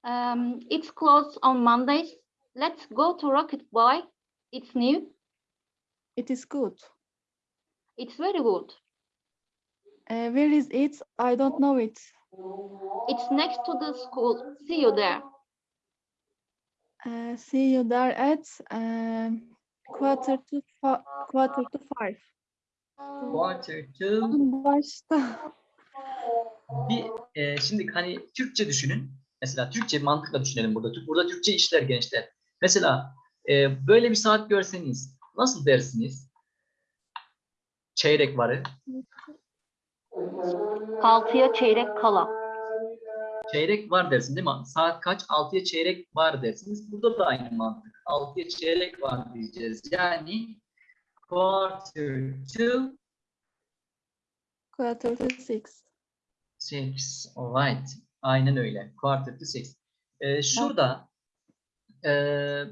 Um, it's closed on Mondays. Let's go to Rocket Boy. It's new. It is good. It's very good. Uh, where is it? I don't know it. It's next to the school. See you there. Uh, see you there at um, quarter to quarter to five. Quarter to Başta. bir e, şimdi hani Türkçe düşünün. Mesela Türkçe mantıkla düşünelim burada. Burada Türkçe işler gençler. Mesela e, böyle bir saat görseniz nasıl dersiniz? Çeyrek varı. Altıya çeyrek kala. Çeyrek var dersin değil mi? Saat kaç? 6'ya çeyrek var dersiniz. Burada da aynı mantık. 6'ya çeyrek var diyeceğiz. Yani quarter to Quarter to six. six. Alright. Aynen öyle. Quarter to six. Ee, şurada ee,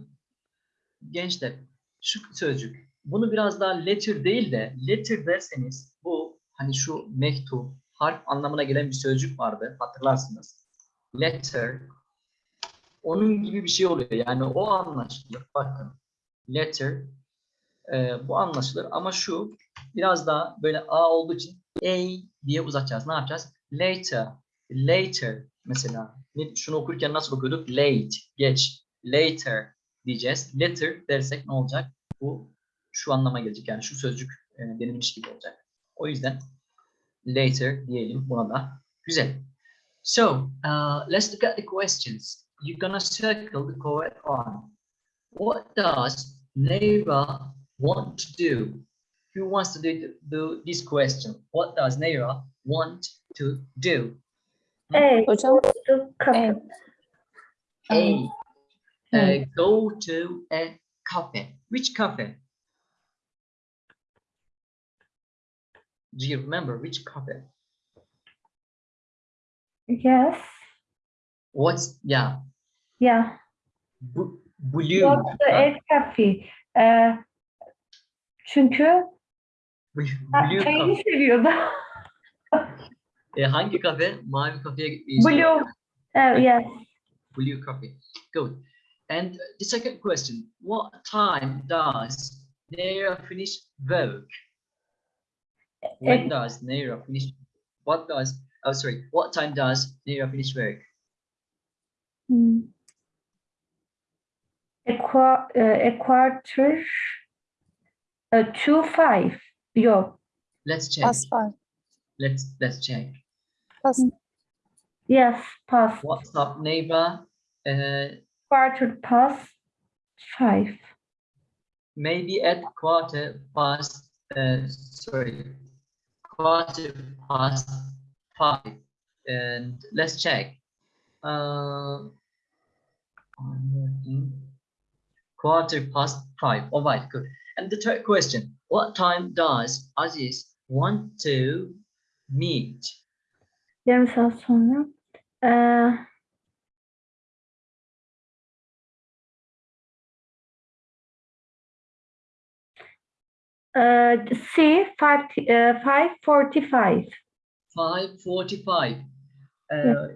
gençler şu sözcük. Bunu biraz daha letter değil de letter derseniz bu hani şu mektup harf anlamına gelen bir sözcük vardı. Hatırlarsınız. Letter onun gibi bir şey oluyor. Yani o anlaşılır. Bakın. Letter e, bu anlaşılır ama şu biraz daha böyle A olduğu için A diye uzatacağız. Ne yapacağız? Later. Later mesela. Şunu okurken nasıl okuyorduk? Late. Geç. Later diyeceğiz. Later dersek ne olacak? Bu şu anlama gelecek. Yani şu sözcük e, denilmiş gibi olacak. O yüzden later diyelim buna da. Güzel. So, uh, let's look at the questions. You're gonna circle the correct one. What does Neira want to do? Who wants to do, do this question? What does Neira want to do? A. Hocam To cafe. A. Um, uh, go to a cafe. Which cafe? Do you remember which cafe? Yes. What's yeah? Yeah. Bu, blue. Yoksa ha? et kafe. Ee, çünkü Blue, blue çayını seviyordu. [LAUGHS] E, hangi kafe? Mavi kafeye gitmeyi istiyor. Blue. Evet, yes. Blue coffee. Good. And the second question, what time does Naira finish work? When does Naira finish? What does, oh sorry, what time does Naira finish work? Hmm. A, qua- uh, a quarter uh, to five. Yok. Let's check. Past five. Let's let's check. Past Yes, past. What's up, neighbor? Uh, Quarter past five. maybe at quarter past, uh, sorry, quarter past five. And let's check. Uh, quarter past five. All right, good. And the third question, what time does Aziz want to meet? Yarım sonra. Ee, ee, C five uh, five forty five. 5.45. Ee, Evet.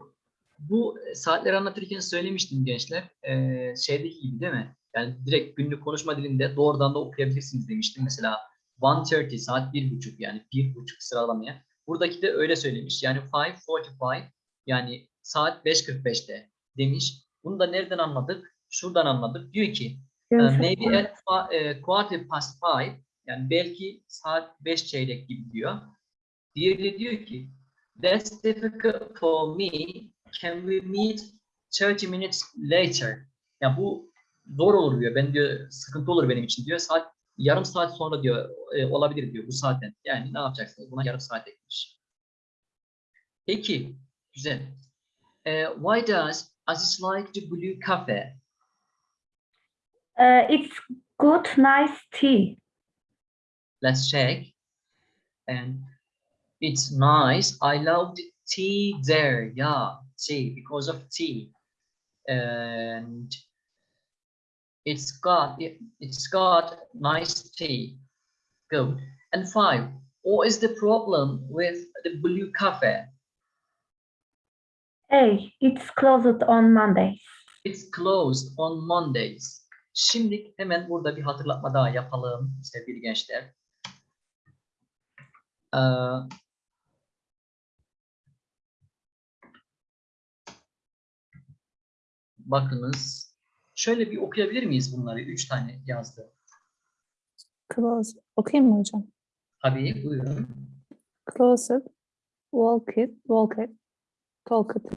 bu saatleri anlatırken söylemiştim gençler. Ee, şeydeki gibi değil mi? Yani direkt günlük konuşma dilinde doğrudan da okuyabilirsiniz demiştim. Mesela 1.30 saat bir buçuk yani bir buçuk sıralamaya. Buradaki de öyle söylemiş. Yani 5.45 yani saat 5.45'te demiş. Bunu da nereden anladık? Şuradan anladık. Diyor ki saat maybe at eh, quarter past five, yani belki saat beş çeyrek gibi diyor. Diğeri diyor ki, that's difficult for me, can we meet 30 minutes later? Ya bu zor olur diyor, ben diyor sıkıntı olur benim için diyor. Saat yarım saat sonra diyor e, olabilir diyor bu saatten. Yani ne yapacaksınız? Buna yarım saat eklemiş. Peki, güzel. Eh, why does Aziz like the blue cafe? Ee, it's good, nice tea. let's check and it's nice. İ love the tea there. Yeah tea because of tea. And it's got it, it's got nice tea. Good. And five what is the problem with the blue cafe? A, it's closed on Mondays. it's closed on mondays. Şimdi hemen burada bir hatırlatma daha yapalım sevgili gençler. Ee, bakınız. Şöyle bir okuyabilir miyiz bunları? Üç tane yazdı. close. Okuyayım mı hocam? Tabii buyurun. Closed. Walk it. Walk it. Talk it.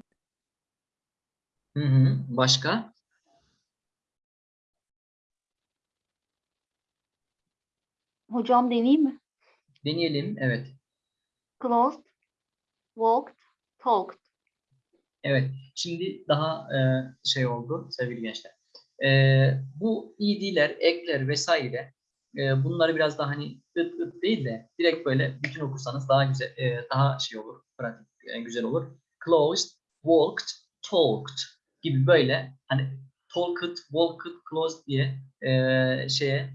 Hı hı. Başka? Hocam deneyeyim mi? Deneyelim. Evet. Closed, walked, talked. Evet. Şimdi daha e, şey oldu sevgili gençler. E, bu id'ler, ekler vesaire e, bunları biraz daha hani ıt ıt değil de direkt böyle bütün okursanız daha güzel, e, daha şey olur, pratik, e, güzel olur. Closed, walked, talked gibi böyle hani talked, walked, closed diye e, şeye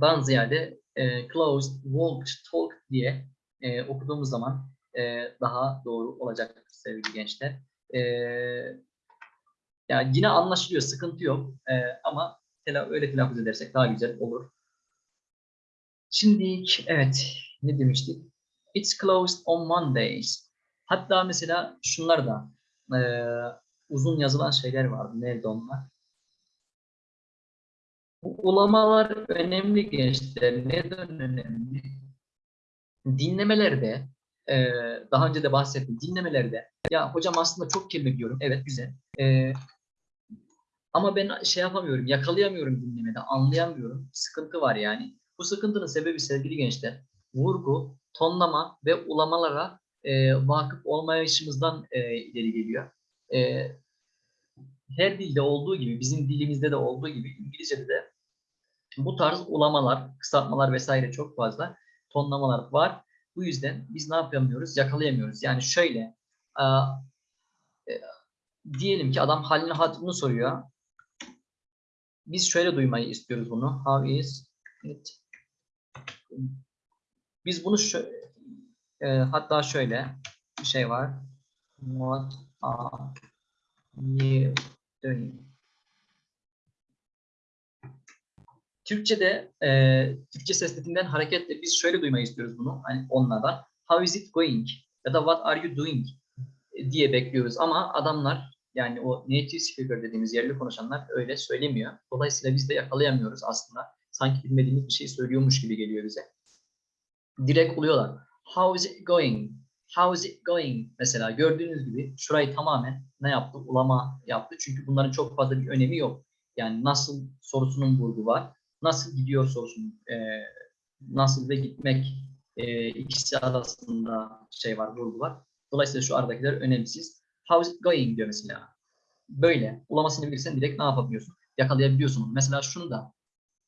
dan ziyade e, closed, walked, talked diye e, okuduğumuz zaman e, daha doğru olacaktır sevgili gençler. E, yani yine anlaşılıyor, sıkıntı yok E, ama tela öyle telaffuz edersek daha güzel olur. Şimdi evet ne demiştik? It's closed on Mondays. Hatta mesela şunlar da e, uzun yazılan şeyler vardı. Nerede onlar? Bu ulamalar önemli gençler. Neden önemli? Dinlemelerde e, daha önce de bahsettim. Dinlemelerde ya hocam aslında çok kelime biliyorum. Evet güzel. E, ama ben şey yapamıyorum, yakalayamıyorum dinlemede, anlayamıyorum. Sıkıntı var yani. Bu sıkıntının sebebi sevgili gençler, vurgu, tonlama ve ulamalara e, vakıf olmayışımızdan e, ileri geliyor. E, her dilde olduğu gibi, bizim dilimizde de olduğu gibi İngilizce'de de bu tarz ulamalar, kısaltmalar vesaire çok fazla tonlamalar var. Bu yüzden biz ne yapamıyoruz? Yakalayamıyoruz. Yani şöyle, e, e, diyelim ki adam halini hatırını soruyor. biz şöyle duymayı istiyoruz bunu. How is it? Biz bunu şu, e, hatta şöyle bir şey var. What are you doing? Türkçe'de e, Türkçe seslerinden hareketle biz şöyle duymayı istiyoruz bunu hani onlardan. How is it going? Ya da what are you doing? diye bekliyoruz ama adamlar yani o native speaker dediğimiz yerli konuşanlar öyle söylemiyor. Dolayısıyla biz de yakalayamıyoruz aslında. Sanki bilmediğimiz bir şey söylüyormuş gibi geliyor bize. Direkt buluyorlar. How is it going? How is it going? Mesela gördüğünüz gibi şurayı tamamen ne yaptı? Ulama yaptı. Çünkü bunların çok fazla bir önemi yok. Yani nasıl sorusunun vurgu var. Nasıl gidiyor sorusunun e, nasıl ve gitmek e, ikisi arasında şey var, vurgu var. Dolayısıyla şu aradakiler önemsiz. How is it going diyor mesela. Böyle. Ulamasını bilirsen direkt ne yapabiliyorsun? Yakalayabiliyorsun. Mesela şunu da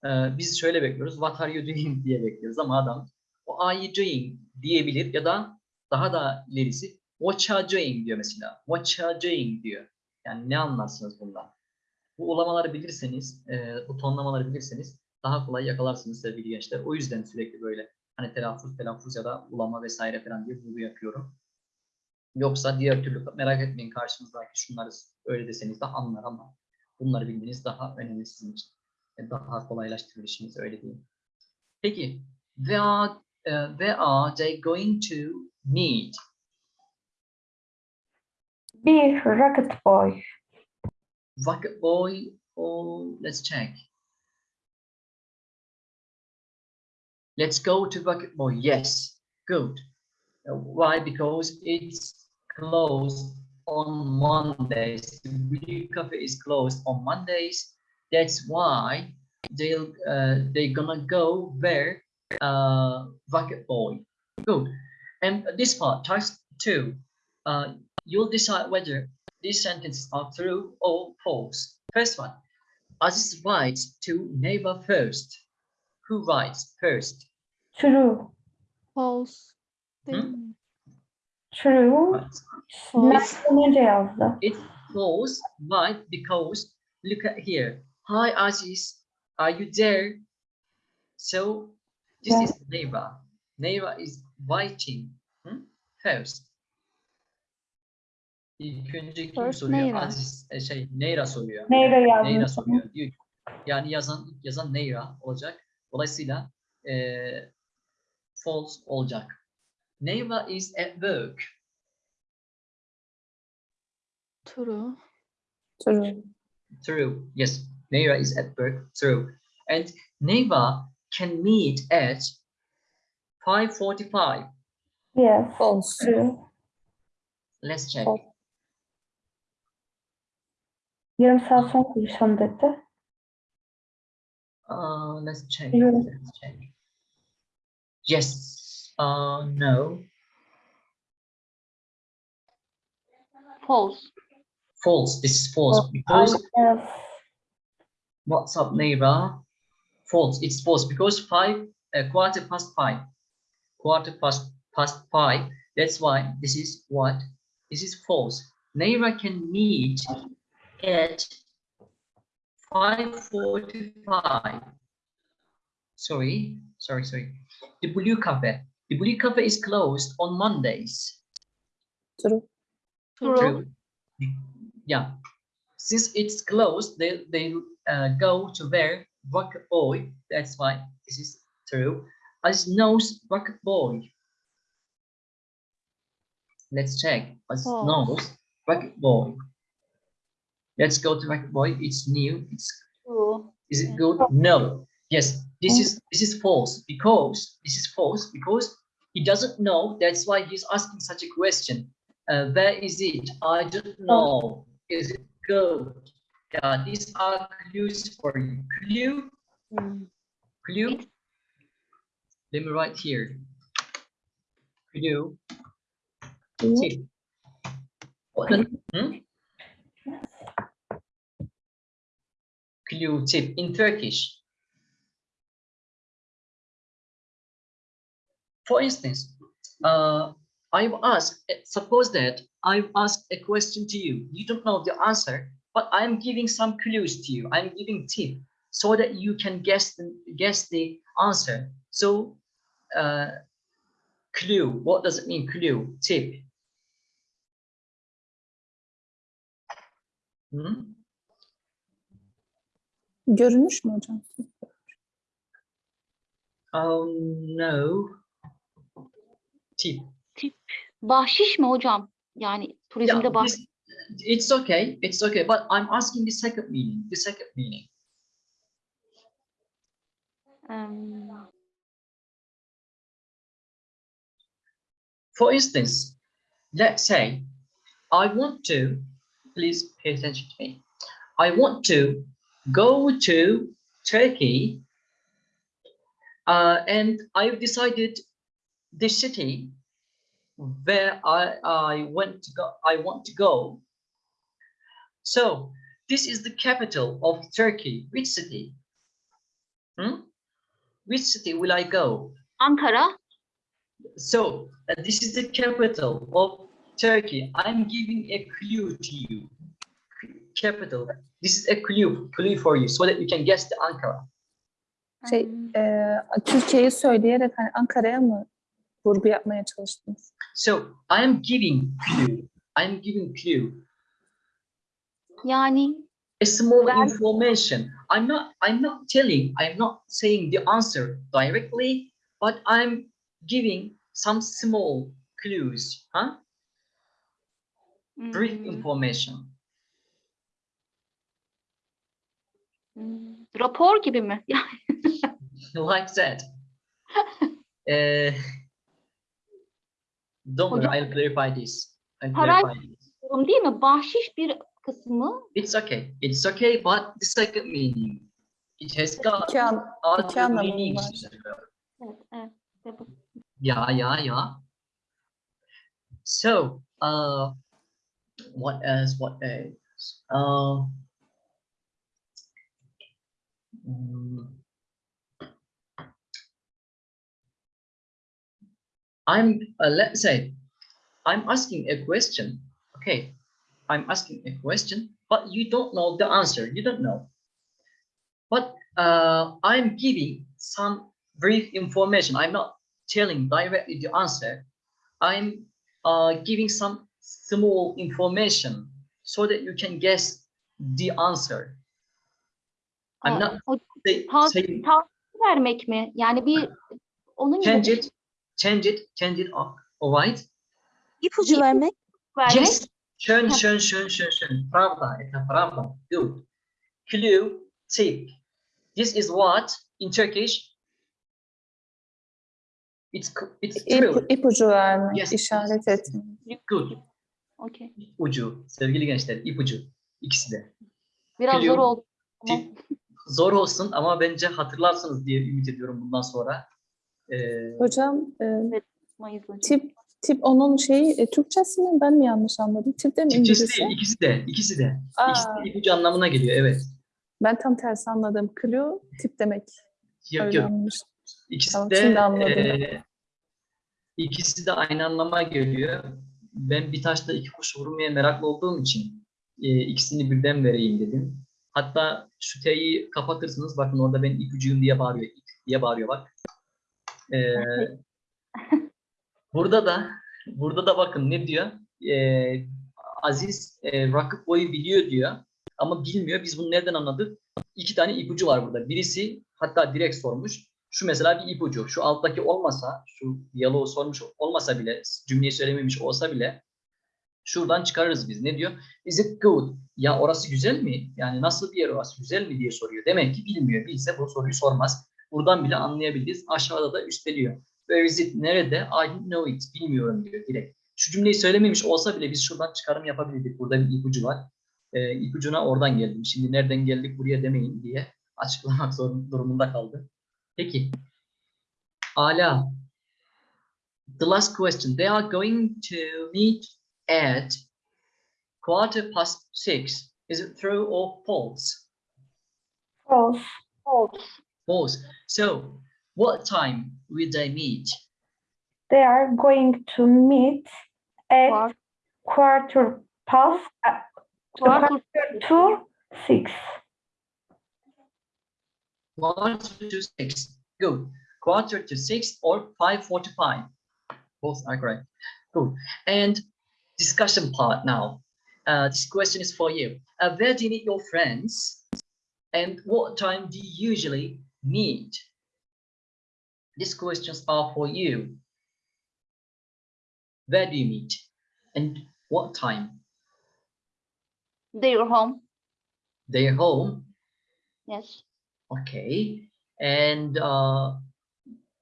e, biz şöyle bekliyoruz. What are you doing diye bekliyoruz ama adam o are you doing diyebilir ya da daha da ilerisi what are you doing diyor mesela. What are you doing diyor. Yani ne anlarsınız bundan? Bu ulamaları bilirseniz, e, bu tonlamaları bilirseniz daha kolay yakalarsınız sevgili gençler. O yüzden sürekli böyle hani telaffuz, telaffuz ya da ulama vesaire falan diye vurgu yapıyorum. Yoksa diğer türlü merak etmeyin karşınızdaki şunları öyle deseniz de anlar ama bunları bilmeniz daha önemli sizin için. Daha kolaylaştırır işinizi öyle diyeyim. Peki, where are, uh, where are they going to meet? Bir rocket boy. Rocket boy or let's check. Let's go to Rocket Boy. Yes, good. Uh, Why? Because it's closed on Mondays. The Blue Cafe is closed on Mondays. That's why they'll uh, they're gonna go where uh, Rocket Boy. Good. And this part, task two. Uh, you'll decide whether these sentences are true or false. First one. Aziz writes to neighbor first. Who writes first? True. False. Değil Hı? mi? True. Mert'ten önce yazdı. It's false. Why? Because look at here. Hi Aziz, are you there? So this Yeah. is neighbor. Neighbor is writing hmm, first. İlk önce kim First soruyor? Neyra. Aziz, e, şey Neyra soruyor. Neyra yazdı. Neyra soruyor. Diyor. ki- Yani yazan yazan Neyra olacak. Dolayısıyla eee false olacak. Neyra is at work. True. True. True. Yes, Neva is at work. True. And Neva can meet at 5:45. Yes. False. True. Let's check. False. Yarım saat sonra konuşalım dedi. Uh, let's check. Yeah. Let's check. Yes. Uh, no. False. False. This is false because what's up, Neva? False. It's false because five, uh, quarter past five. Quarter past past five. That's why this is what? This is false. Neva can meet at 5.45. Sorry, sorry, sorry. The Blue Cafe. The Blue Cafe is closed on Mondays. True. True. True. Yeah. Since it's closed, they, they uh, go to where Rocket Boy. That's why this is true. As knows Rocket Boy. Let's check. As False. knows Rocket Boy. Let's go to Rocket Boy. It's new. It's True. is it good? No. Yes, this is this is false because this is false because he doesn't know. That's why he's asking such a question. Uh, where is it? I don't know. Is it good? Yeah, these are clues for you. Clue, clue. Let me write here. Clue. Tip. What hmm? Clue tip in Turkish. For instance, uh, I've asked, eh, suppose that I've asked a question to you. You don't know the answer, but I'm giving some clues to you. I'm giving tip. so that you can guess the guess the answer. So, uh, clue. What does it mean? Clue. Tip. Hmm? Görünüş mü hocam? Oh no. Tip. Bahşiş mi hocam? Yani turizmde Yeah, bahşiş. it's okay. It's okay. But I'm asking the second meaning. The second meaning. Em, For instance, let's say I want to, please pay attention to me. I want to go to Turkey uh, and I've decided the city where I, I went to go, I want to go. So this is the capital of Turkey. Which city? Hmm? Which city will I go? Ankara. So uh, this is the capital of Turkey. I'm giving a clue to you. Capital. This is a clue, clue for you, so that you can guess the Ankara. Şey, em, e, Türkiye'yi söyleyerek hani Ankara'ya mı vurgu yapmaya çalıştınız? So I am giving clue. I'm giving clue. yani A small Well- information. I'm not. I'm not telling. I'm not saying the answer directly, but I'm giving some small clues. Huh? Brief hmm, information. hmm, rapor gibi mi? [LAUGHS] Like that. uh, [LAUGHS] don't worry, I'll clarify this. I'll clarify this. Durum değil mi? Bahşiş bir kısmı. It's okay. It's okay, but the second meaning. It has got İki, an, iki other anlamı meanings. var. as. Evet, evet. İşte bu. Yeah, yeah, yeah. So, uh, what else? What else? Uh, mm, I'm, uh, let's say, I'm asking a question. Okay, I'm asking a question, but you don't know the answer. You don't know. But uh, I'm giving some brief information. I'm not telling directly the answer. I'm uh, giving some small information so that you can guess the answer. I'm not o- say, ta- saying vermek mi? Yani bir onun gibi change bir it, change it, change it up. All right? İpucu vermek. vermek. Yes. Schön, Ha. schön, schön, schön, schön. Правда, это правда. Good. Clue, tip. This is what in Turkish. It's c- it's true. İp, ipucu vermek, Yes, işaret yes. etmek. Good. Okey. Ucu. Sevgili gençler, ipucu. İkisi de. Biraz zor Biliyorum. oldu. Tamam. Tip. Zor olsun ama bence hatırlarsınız diye ümit ediyorum bundan sonra. Ee, Hocam e, tip tip onun şeyi e, Türkçesi mi? Ben mi yanlış anladım? Tip de mi Türkçesi İngilizce? değil, ikisi de, ikisi de. Aa, İkisi de ipucu anlamına geliyor, evet. ben tam tersi anladım. Clue tip demek. Yok Öyle yok. İkisi Tamam, de şimdi anladım. eee, ikisi de aynı anlama geliyor. Ben bir taşla iki kuş vurmaya meraklı olduğum için eee, ikisini birden vereyim dedim. Hatta şu T'yi kapatırsınız. Bakın orada ben ipucuyum diye bağırıyor. ip diye bağırıyor bak. Eee, [LAUGHS] burada da burada da bakın ne diyor? Eee, Aziz eee, rakip boyu biliyor diyor. Ama bilmiyor. Biz bunu nereden anladık? İki tane ipucu var burada. Birisi hatta direkt sormuş. Şu mesela bir ipucu. Şu alttaki olmasa, şu diyaloğu sormuş olmasa bile, cümleyi söylememiş olsa bile şuradan çıkarırız biz. Ne diyor? Is it good? Ya orası güzel mi? Yani nasıl bir yer orası? Güzel mi diye soruyor. Demek ki bilmiyor. Bilse bu soruyu sormaz. Buradan bile anlayabiliriz. Aşağıda da üsteliyor. Where is it? Nerede? I know it. Bilmiyorum diyor direkt. Şu cümleyi söylememiş olsa bile biz şuradan çıkarım yapabilirdik. Burada bir ipucu var. Ee, ipucuna oradan geldim. Şimdi nereden geldik buraya demeyin diye açıklamak zorun, durumunda kaldı. Peki. Ala. The last question. They are going to meet at quarter past six. Is it true or false? False. False. False. So, what time will they meet? They are going to meet at Var. quarter past uh, Quarter to six. quarter to six. Good. Quarter to six or 5.45. Both are correct. Good. And discussion part now. Uh, this question is for you. Uh, where do you meet your friends? And what time do you usually meet? These questions are for you. Where do you meet? And what time? Their home. Their home. Yes. Okay. And uh,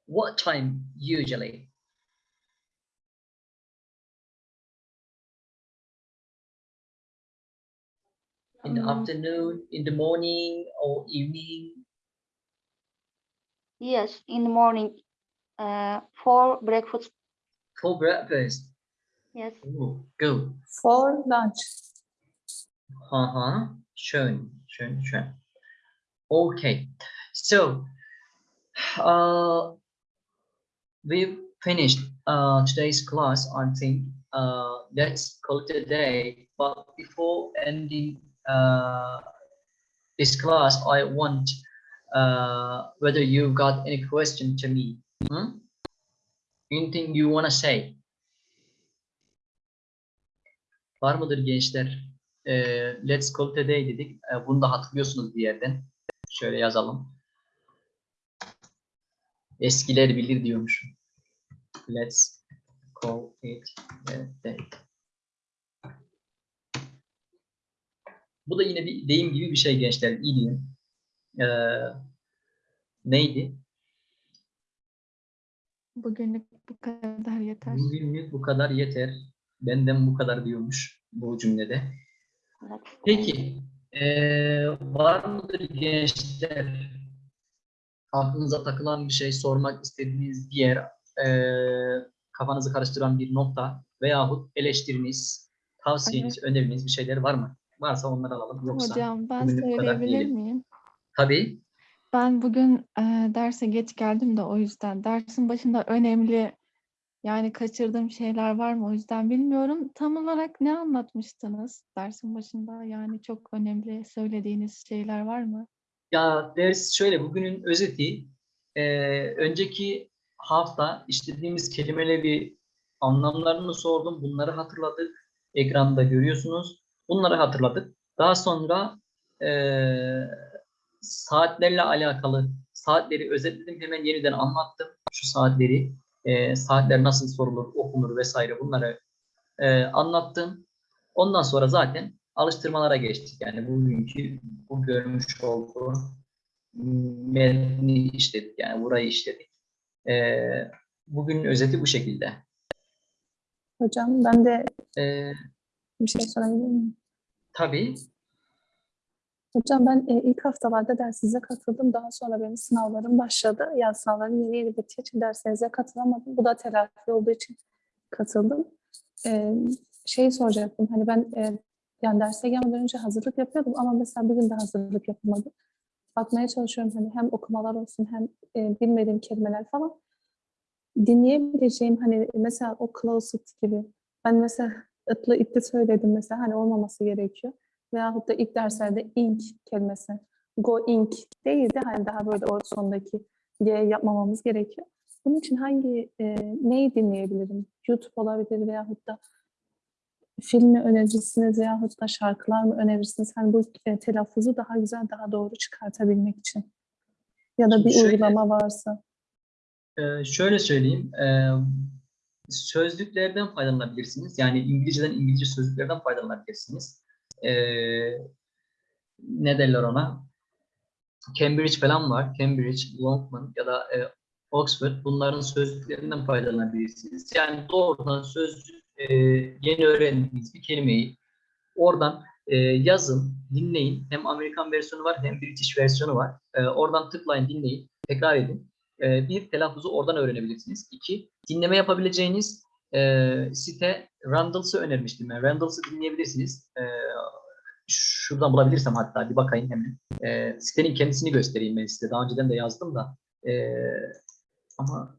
what time usually? In the Um, afternoon, in the morning, or evening? Yes. In the morning. Uh, for breakfast. For breakfast. Yes. Ooh, go. For lunch. Uh-huh. Schön, schön, schön. Okay. So, uh, we've finished uh, today's class, I think. Uh, let's call it a day. But before ending uh, this class, I want uh, whether you got any question to me. Hmm? Anything you want to say? Var mıdır gençler? Ee, let's call it a day dedik. Ee, bunu da hatırlıyorsunuz bir yerden. Şöyle yazalım. Eskiler bilir diyormuşum. Let's call it a day. Bu da yine bir deyim gibi bir şey gençler. İdiom. Ee, neydi? Bugünlük bu kadar yeter. Bugünlük bu kadar yeter. Benden bu kadar diyormuş bu cümlede. Evet. Peki, eee, var mıdır gençler aklınıza takılan bir şey, sormak istediğiniz yer, eee, kafanızı karıştıran bir nokta veyahut eleştiriniz, tavsiyeniz, öneriniz bir şeyler var mı? Varsa onları alalım. Yoksa Hocam ben söyleyebilir miyim? Tabii Ben bugün e, derse geç geldim de o yüzden dersin başında önemli yani kaçırdığım şeyler var mı o yüzden bilmiyorum. Tam olarak ne anlatmıştınız dersin başında? Yani çok önemli söylediğiniz şeyler var mı? Ya ders şöyle bugünün özeti eee, önceki hafta işlediğimiz kelimeleri anlamlarını sordum. Bunları hatırladık. Ekranda görüyorsunuz. Bunları hatırladık. Daha sonra eee, saatlerle alakalı saatleri özetledim. Hemen yeniden anlattım. Şu saatleri, eee, saatler nasıl sorulur, okunur vesaire bunları eee, anlattım. Ondan sonra zaten alıştırmalara geçtik. Yani bugünkü bu görmüş olduğu metni işledik. Yani burayı işledik. Ee, bugünün özeti bu şekilde. Hocam ben de Ee, bir şey sorabilir miyim? tabii Hocam ben e, ilk haftalarda dersinize katıldım. Daha sonra benim sınavlarım başladı. Yaz sınavlarım yeni yeni bittiği için derslerinize katılamadım. Bu da telafi olduğu için katıldım. E, şeyi soracaktım. Hani ben e, yani derse gelmeden önce hazırlık yapıyordum ama mesela bugün de hazırlık yapamadım. Bakmaya çalışıyorum hani hem okumalar olsun hem e, bilmediğim kelimeler falan. Dinleyebileceğim hani mesela o closet gibi. Ben mesela ıtlı itti söyledim mesela hani olmaması gerekiyor. Veyahut da ilk derslerde ink kelimesi. Go ink değil de hani daha böyle o sondaki G yapmamamız gerekiyor. Bunun için hangi e, neyi dinleyebilirim? YouTube olabilir veyahut da film mi önerirsiniz veyahut da şarkılar mı önerirsiniz? Hani bu e, telaffuzu daha güzel, daha doğru çıkartabilmek için. Ya da bir Şöyle- uygulama varsa. Ee, şöyle söyleyeyim. ee, sözlüklerden faydalanabilirsiniz. Yani İngilizceden İngilizce sözlüklerden faydalanabilirsiniz. Ee, ne derler ona? Cambridge falan var. Cambridge, Longman ya da e, Oxford. Bunların sözlüklerinden faydalanabilirsiniz. Yani doğrudan sözlük e, yeni öğrendiğiniz bir kelimeyi oradan e, yazın, dinleyin. Hem Amerikan versiyonu var hem British versiyonu var. E, oradan tıklayın, dinleyin, tekrar edin. E, bir, telaffuzu oradan öğrenebilirsiniz. İki, dinleme yapabileceğiniz e, site Randalls'ı önermiştim ben. Randalls'ı dinleyebilirsiniz. E, şuradan bulabilirsem hatta bir bakayım hemen. E, sitenin kendisini göstereyim ben size. Daha önceden de yazdım da. E, ama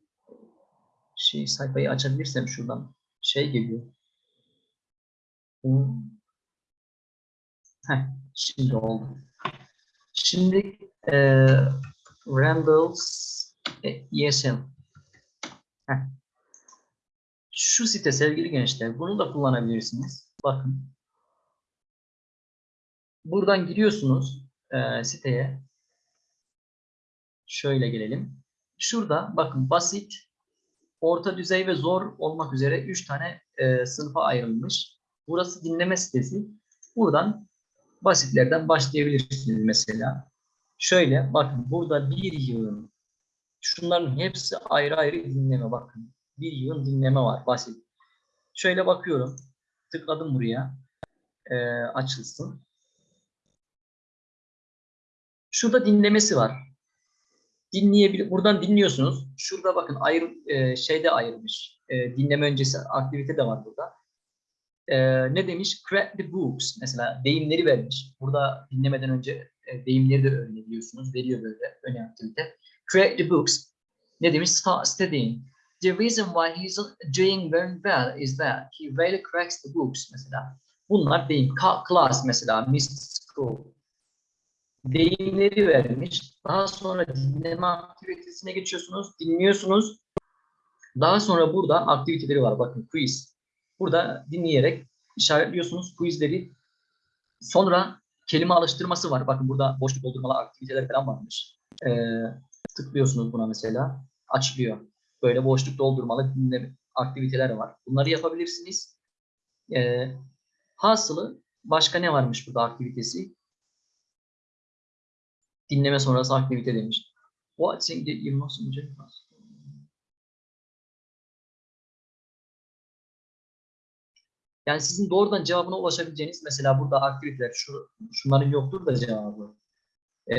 şey sayfayı açabilirsem şuradan şey geliyor. Heh, şimdi oldu. Şimdi e, Randall's ESL. Heh. Şu site sevgili gençler, bunu da kullanabilirsiniz. Bakın. Buradan giriyorsunuz e, siteye. Şöyle gelelim. Şurada bakın basit, orta düzey ve zor olmak üzere 3 tane e, sınıfa ayrılmış. Burası dinleme sitesi. Buradan basitlerden başlayabilirsiniz mesela. Şöyle bakın burada bir yığın şunların hepsi ayrı ayrı dinleme bakın. Bir yığın dinleme var basit. Şöyle bakıyorum. Tıkladım buraya. Ee, açılsın. Şurada dinlemesi var. Dinleyebilir. Buradan dinliyorsunuz. Şurada bakın ayrı e, şeyde ayrılmış. E, dinleme öncesi aktivite de var burada. E, ne demiş? Crack the books. Mesela deyimleri vermiş. Burada dinlemeden önce e, deyimleri de öğrenebiliyorsunuz. Veriyor böyle öne aktivite. Crack the books. Ne demiş? Start studying. The reason why he's doing very well is that he really cracks the books mesela. Bunlar deyim. Class mesela, missed school. Deyimleri vermiş. Daha sonra dinleme aktivitesine geçiyorsunuz. Dinliyorsunuz. Daha sonra burada aktiviteleri var. Bakın quiz. Burada dinleyerek işaretliyorsunuz quizleri. Sonra kelime alıştırması var. Bakın burada boşluk doldurmalı aktiviteler falan varmış. Ee, tıklıyorsunuz buna mesela. Açılıyor. Böyle boşluk doldurmalı dinleme aktiviteler var. Bunları yapabilirsiniz. Ee, hasılı başka ne varmış burada aktivitesi? Dinleme sonrası aktivite demiş. What thing did you most enjoy most? Yani sizin doğrudan cevabına ulaşabileceğiniz mesela burada aktiviteler, şu, şunların yoktur da cevabı ee,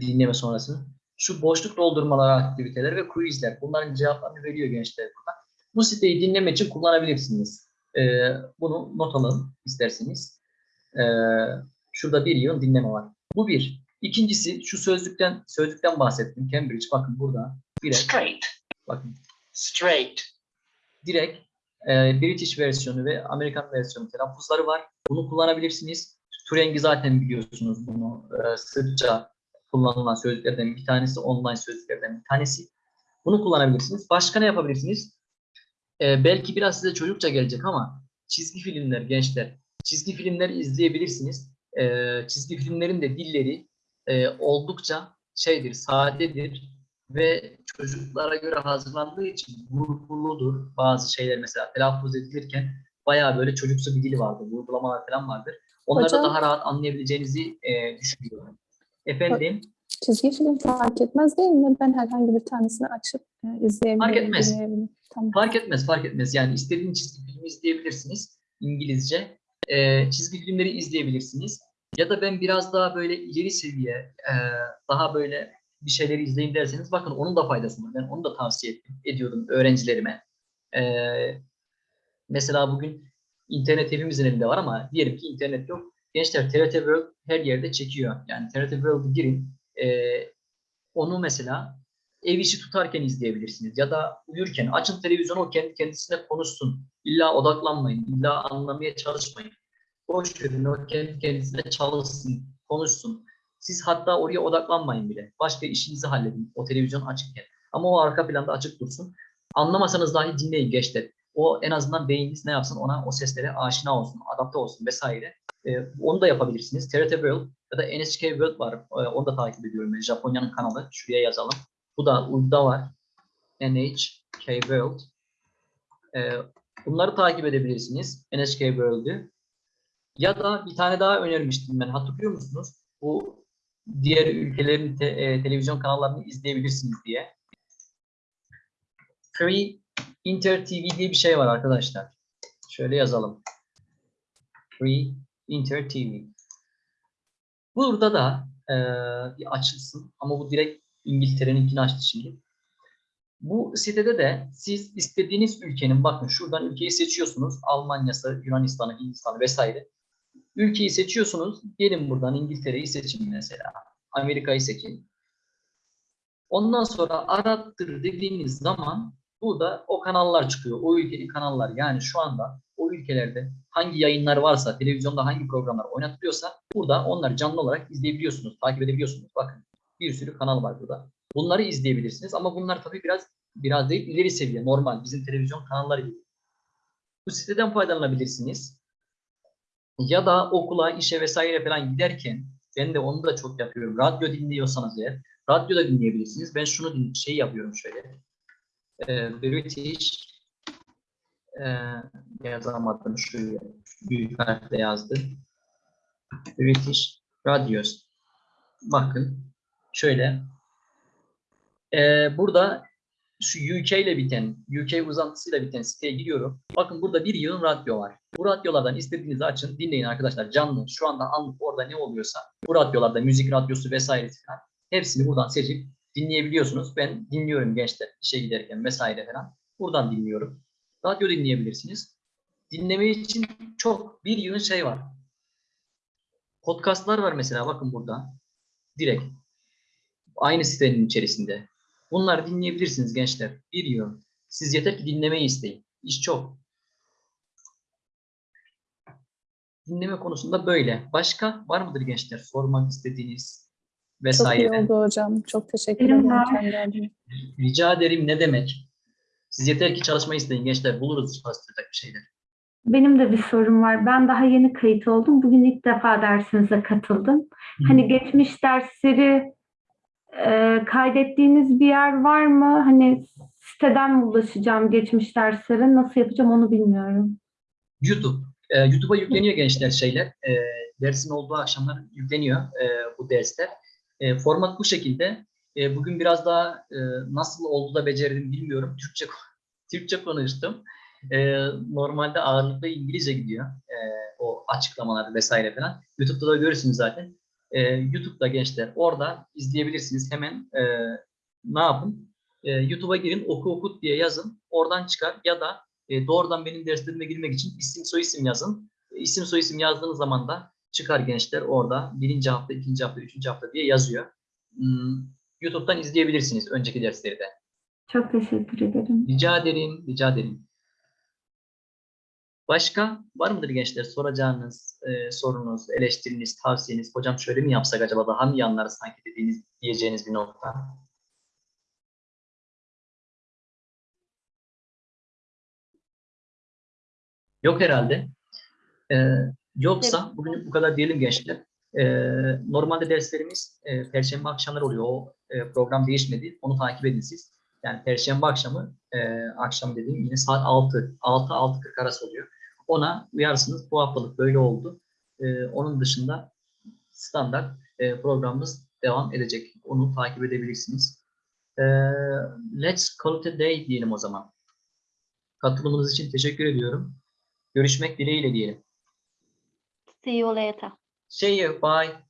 dinleme sonrası. Şu boşluk doldurmalar aktiviteler ve quizler. Bunların cevaplarını veriyor gençler burada. Bu siteyi dinleme için kullanabilirsiniz. Ee, bunu not alın isterseniz. Ee, şurada bir yığın dinleme var. Bu bir. İkincisi şu sözlükten sözlükten bahsettim. Cambridge bakın burada. Direkt, Straight. bakın Straight. direkt e, British versiyonu ve Amerikan versiyonu telaffuzları var. Bunu kullanabilirsiniz. Turing'i zaten biliyorsunuz bunu e, sıkça kullanılan sözlüklerden bir tanesi, online sözlüklerden bir tanesi. Bunu kullanabilirsiniz. Başka ne yapabilirsiniz? E, belki biraz size çocukça gelecek ama çizgi filmler gençler, çizgi filmler izleyebilirsiniz. E, çizgi filmlerin de dilleri e, oldukça şeydir, sadedir ve çocuklara göre hazırlandığı için vurguludur. Bazı şeyler mesela telaffuz edilirken bayağı böyle çocuksu bir dili vardır, vurgulamalar falan vardır. Onları da Hocam- daha rahat anlayabileceğinizi e, düşünüyorum. Efendim, Çizgi film fark etmez değil mi? Ben herhangi bir tanesini açıp e, izleyebilirim, Fark etmez. Tamam. fark etmez, fark etmez. Yani istediğiniz çizgi filmi izleyebilirsiniz İngilizce. E, çizgi filmleri izleyebilirsiniz. Ya da ben biraz daha böyle ileri seviye, e, daha böyle bir şeyleri izleyin derseniz bakın onun da faydası var. Ben onu da tavsiye ettim, ediyorum öğrencilerime. E, mesela bugün internet hepimizin elinde var ama diyelim ki internet yok. Gençler TRT World her yerde çekiyor. Yani TRT World'u girin. e, onu mesela ev işi tutarken izleyebilirsiniz. Ya da uyurken açın televizyonu o kendi kendisine konuşsun. İlla odaklanmayın. illa anlamaya çalışmayın. Boş verin o kendi kendisine çalışsın, konuşsun. Siz hatta oraya odaklanmayın bile. Başka işinizi halledin o televizyon açıkken. Ama o arka planda açık dursun. Anlamasanız dahi dinleyin gençler. O en azından beyniniz ne yapsın ona o seslere aşina olsun, adapte olsun vesaire. Ee, onu da yapabilirsiniz. TRT World ya da NHK World var. Ee, onu da takip ediyorum. ben. Japonya'nın kanalı. Şuraya yazalım. Bu da uyduda var. NHK World. Ee, bunları takip edebilirsiniz. NHK World'ü. Ya da bir tane daha önermiştim ben. Hatırlıyor musunuz? Bu diğer ülkelerin te- e, televizyon kanallarını izleyebilirsiniz diye. Free Inter TV diye bir şey var arkadaşlar. Şöyle yazalım. Free Inter TV. Burada da e, bir açılsın ama bu direkt İngiltere'ninkini açtı şimdi. Bu sitede de siz istediğiniz ülkenin bakın şuradan ülkeyi seçiyorsunuz. Almanya'sı, Yunanistan'ı, Hindistan'ı vesaire. Ülkeyi seçiyorsunuz. Gelin buradan İngiltere'yi seçin mesela. Amerika'yı seçin. Ondan sonra arattır dediğiniz zaman burada o kanallar çıkıyor. O ülkenin kanallar. Yani şu anda o ülkelerde hangi yayınlar varsa, televizyonda hangi programlar oynatılıyorsa burada onları canlı olarak izleyebiliyorsunuz, takip edebiliyorsunuz. Bakın Bir sürü kanal var burada. Bunları izleyebilirsiniz ama bunlar tabii biraz biraz değil ileri seviye normal bizim televizyon kanalları gibi. Bu siteden faydalanabilirsiniz. Ya da okula, işe vesaire falan giderken ben de onu da çok yapıyorum. Radyo dinliyorsanız eğer radyoda dinleyebilirsiniz. Ben şunu şey yapıyorum şöyle. Ee, British e, yazamadım şöyle büyük harfle yazdım. British Radios. Bakın şöyle. Ee, burada şu UK ile biten, UK uzantısıyla biten siteye giriyorum. Bakın burada bir yığın radyo var. Bu radyolardan istediğinizi açın, dinleyin arkadaşlar. Canlı, şu anda anlık orada ne oluyorsa, bu radyolarda müzik radyosu vesaire falan hepsini buradan seçip dinleyebiliyorsunuz. Ben dinliyorum gençler işe giderken vesaire falan. Buradan dinliyorum. Radyo dinleyebilirsiniz. Dinleme için çok bir yığın şey var. Podcastlar var mesela bakın burada. Direkt. Aynı sitenin içerisinde. Bunları dinleyebilirsiniz gençler. Bir yığın. Siz yeter ki dinlemeyi isteyin. İş çok. Dinleme konusunda böyle. Başka var mıdır gençler? Sormak istediğiniz Çok iyi vesaire. oldu hocam. Çok teşekkür Benim ederim. Rica ederim ne demek? Siz yeter ki çalışmayı isteyin gençler. Buluruz çalıştıracak bir şeyler. Benim de bir sorum var. Ben daha yeni kayıt oldum. Bugün ilk defa dersinize katıldım. Hani geçmiş dersleri e, kaydettiğiniz bir yer var mı? Hani siteden mi ulaşacağım geçmiş derslere? Nasıl yapacağım onu bilmiyorum. YouTube. Ee, YouTube'a yükleniyor gençler şeyler. Ee, dersin olduğu akşamlar yükleniyor e, bu dersler. E, format bu şekilde. E, bugün biraz daha e, nasıl oldu da becerdim bilmiyorum. Türkçe [LAUGHS] Türkçe konuştum. E, normalde ağırlıklı İngilizce gidiyor. E, o açıklamalar vesaire falan. YouTube'da da görürsünüz zaten. E, YouTube'da gençler orada izleyebilirsiniz. Hemen e, ne yapın? E, YouTube'a girin oku okut diye yazın. Oradan çıkar ya da e, doğrudan benim derslerime girmek için isim soyisim yazın. E, isim soyisim yazdığınız zaman da çıkar gençler orada birinci hafta, ikinci hafta, üçüncü hafta diye yazıyor. Hmm, YouTube'dan izleyebilirsiniz önceki dersleri de. Çok teşekkür ederim. Rica ederim, rica ederim. Başka var mıdır gençler soracağınız e, sorunuz, eleştiriniz, tavsiyeniz? Hocam şöyle mi yapsak acaba daha mı iyi anlarız sanki dediğiniz, diyeceğiniz bir nokta? Yok herhalde. Ee, yoksa bugün bu kadar diyelim gençler. Ee, normalde derslerimiz e, Perşembe akşamları oluyor. O e, program değişmedi. Onu takip edin siz. Yani Perşembe akşamı, e, akşam dediğim yine saat 6, 6-6.40 arası oluyor. Ona uyarsınız. Bu haftalık böyle oldu. E, onun dışında standart e, programımız devam edecek. Onu takip edebilirsiniz. E, let's call it a day diyelim o zaman. Katılımınız için teşekkür ediyorum. Görüşmek dileğiyle diyelim. See you later. See you. Bye.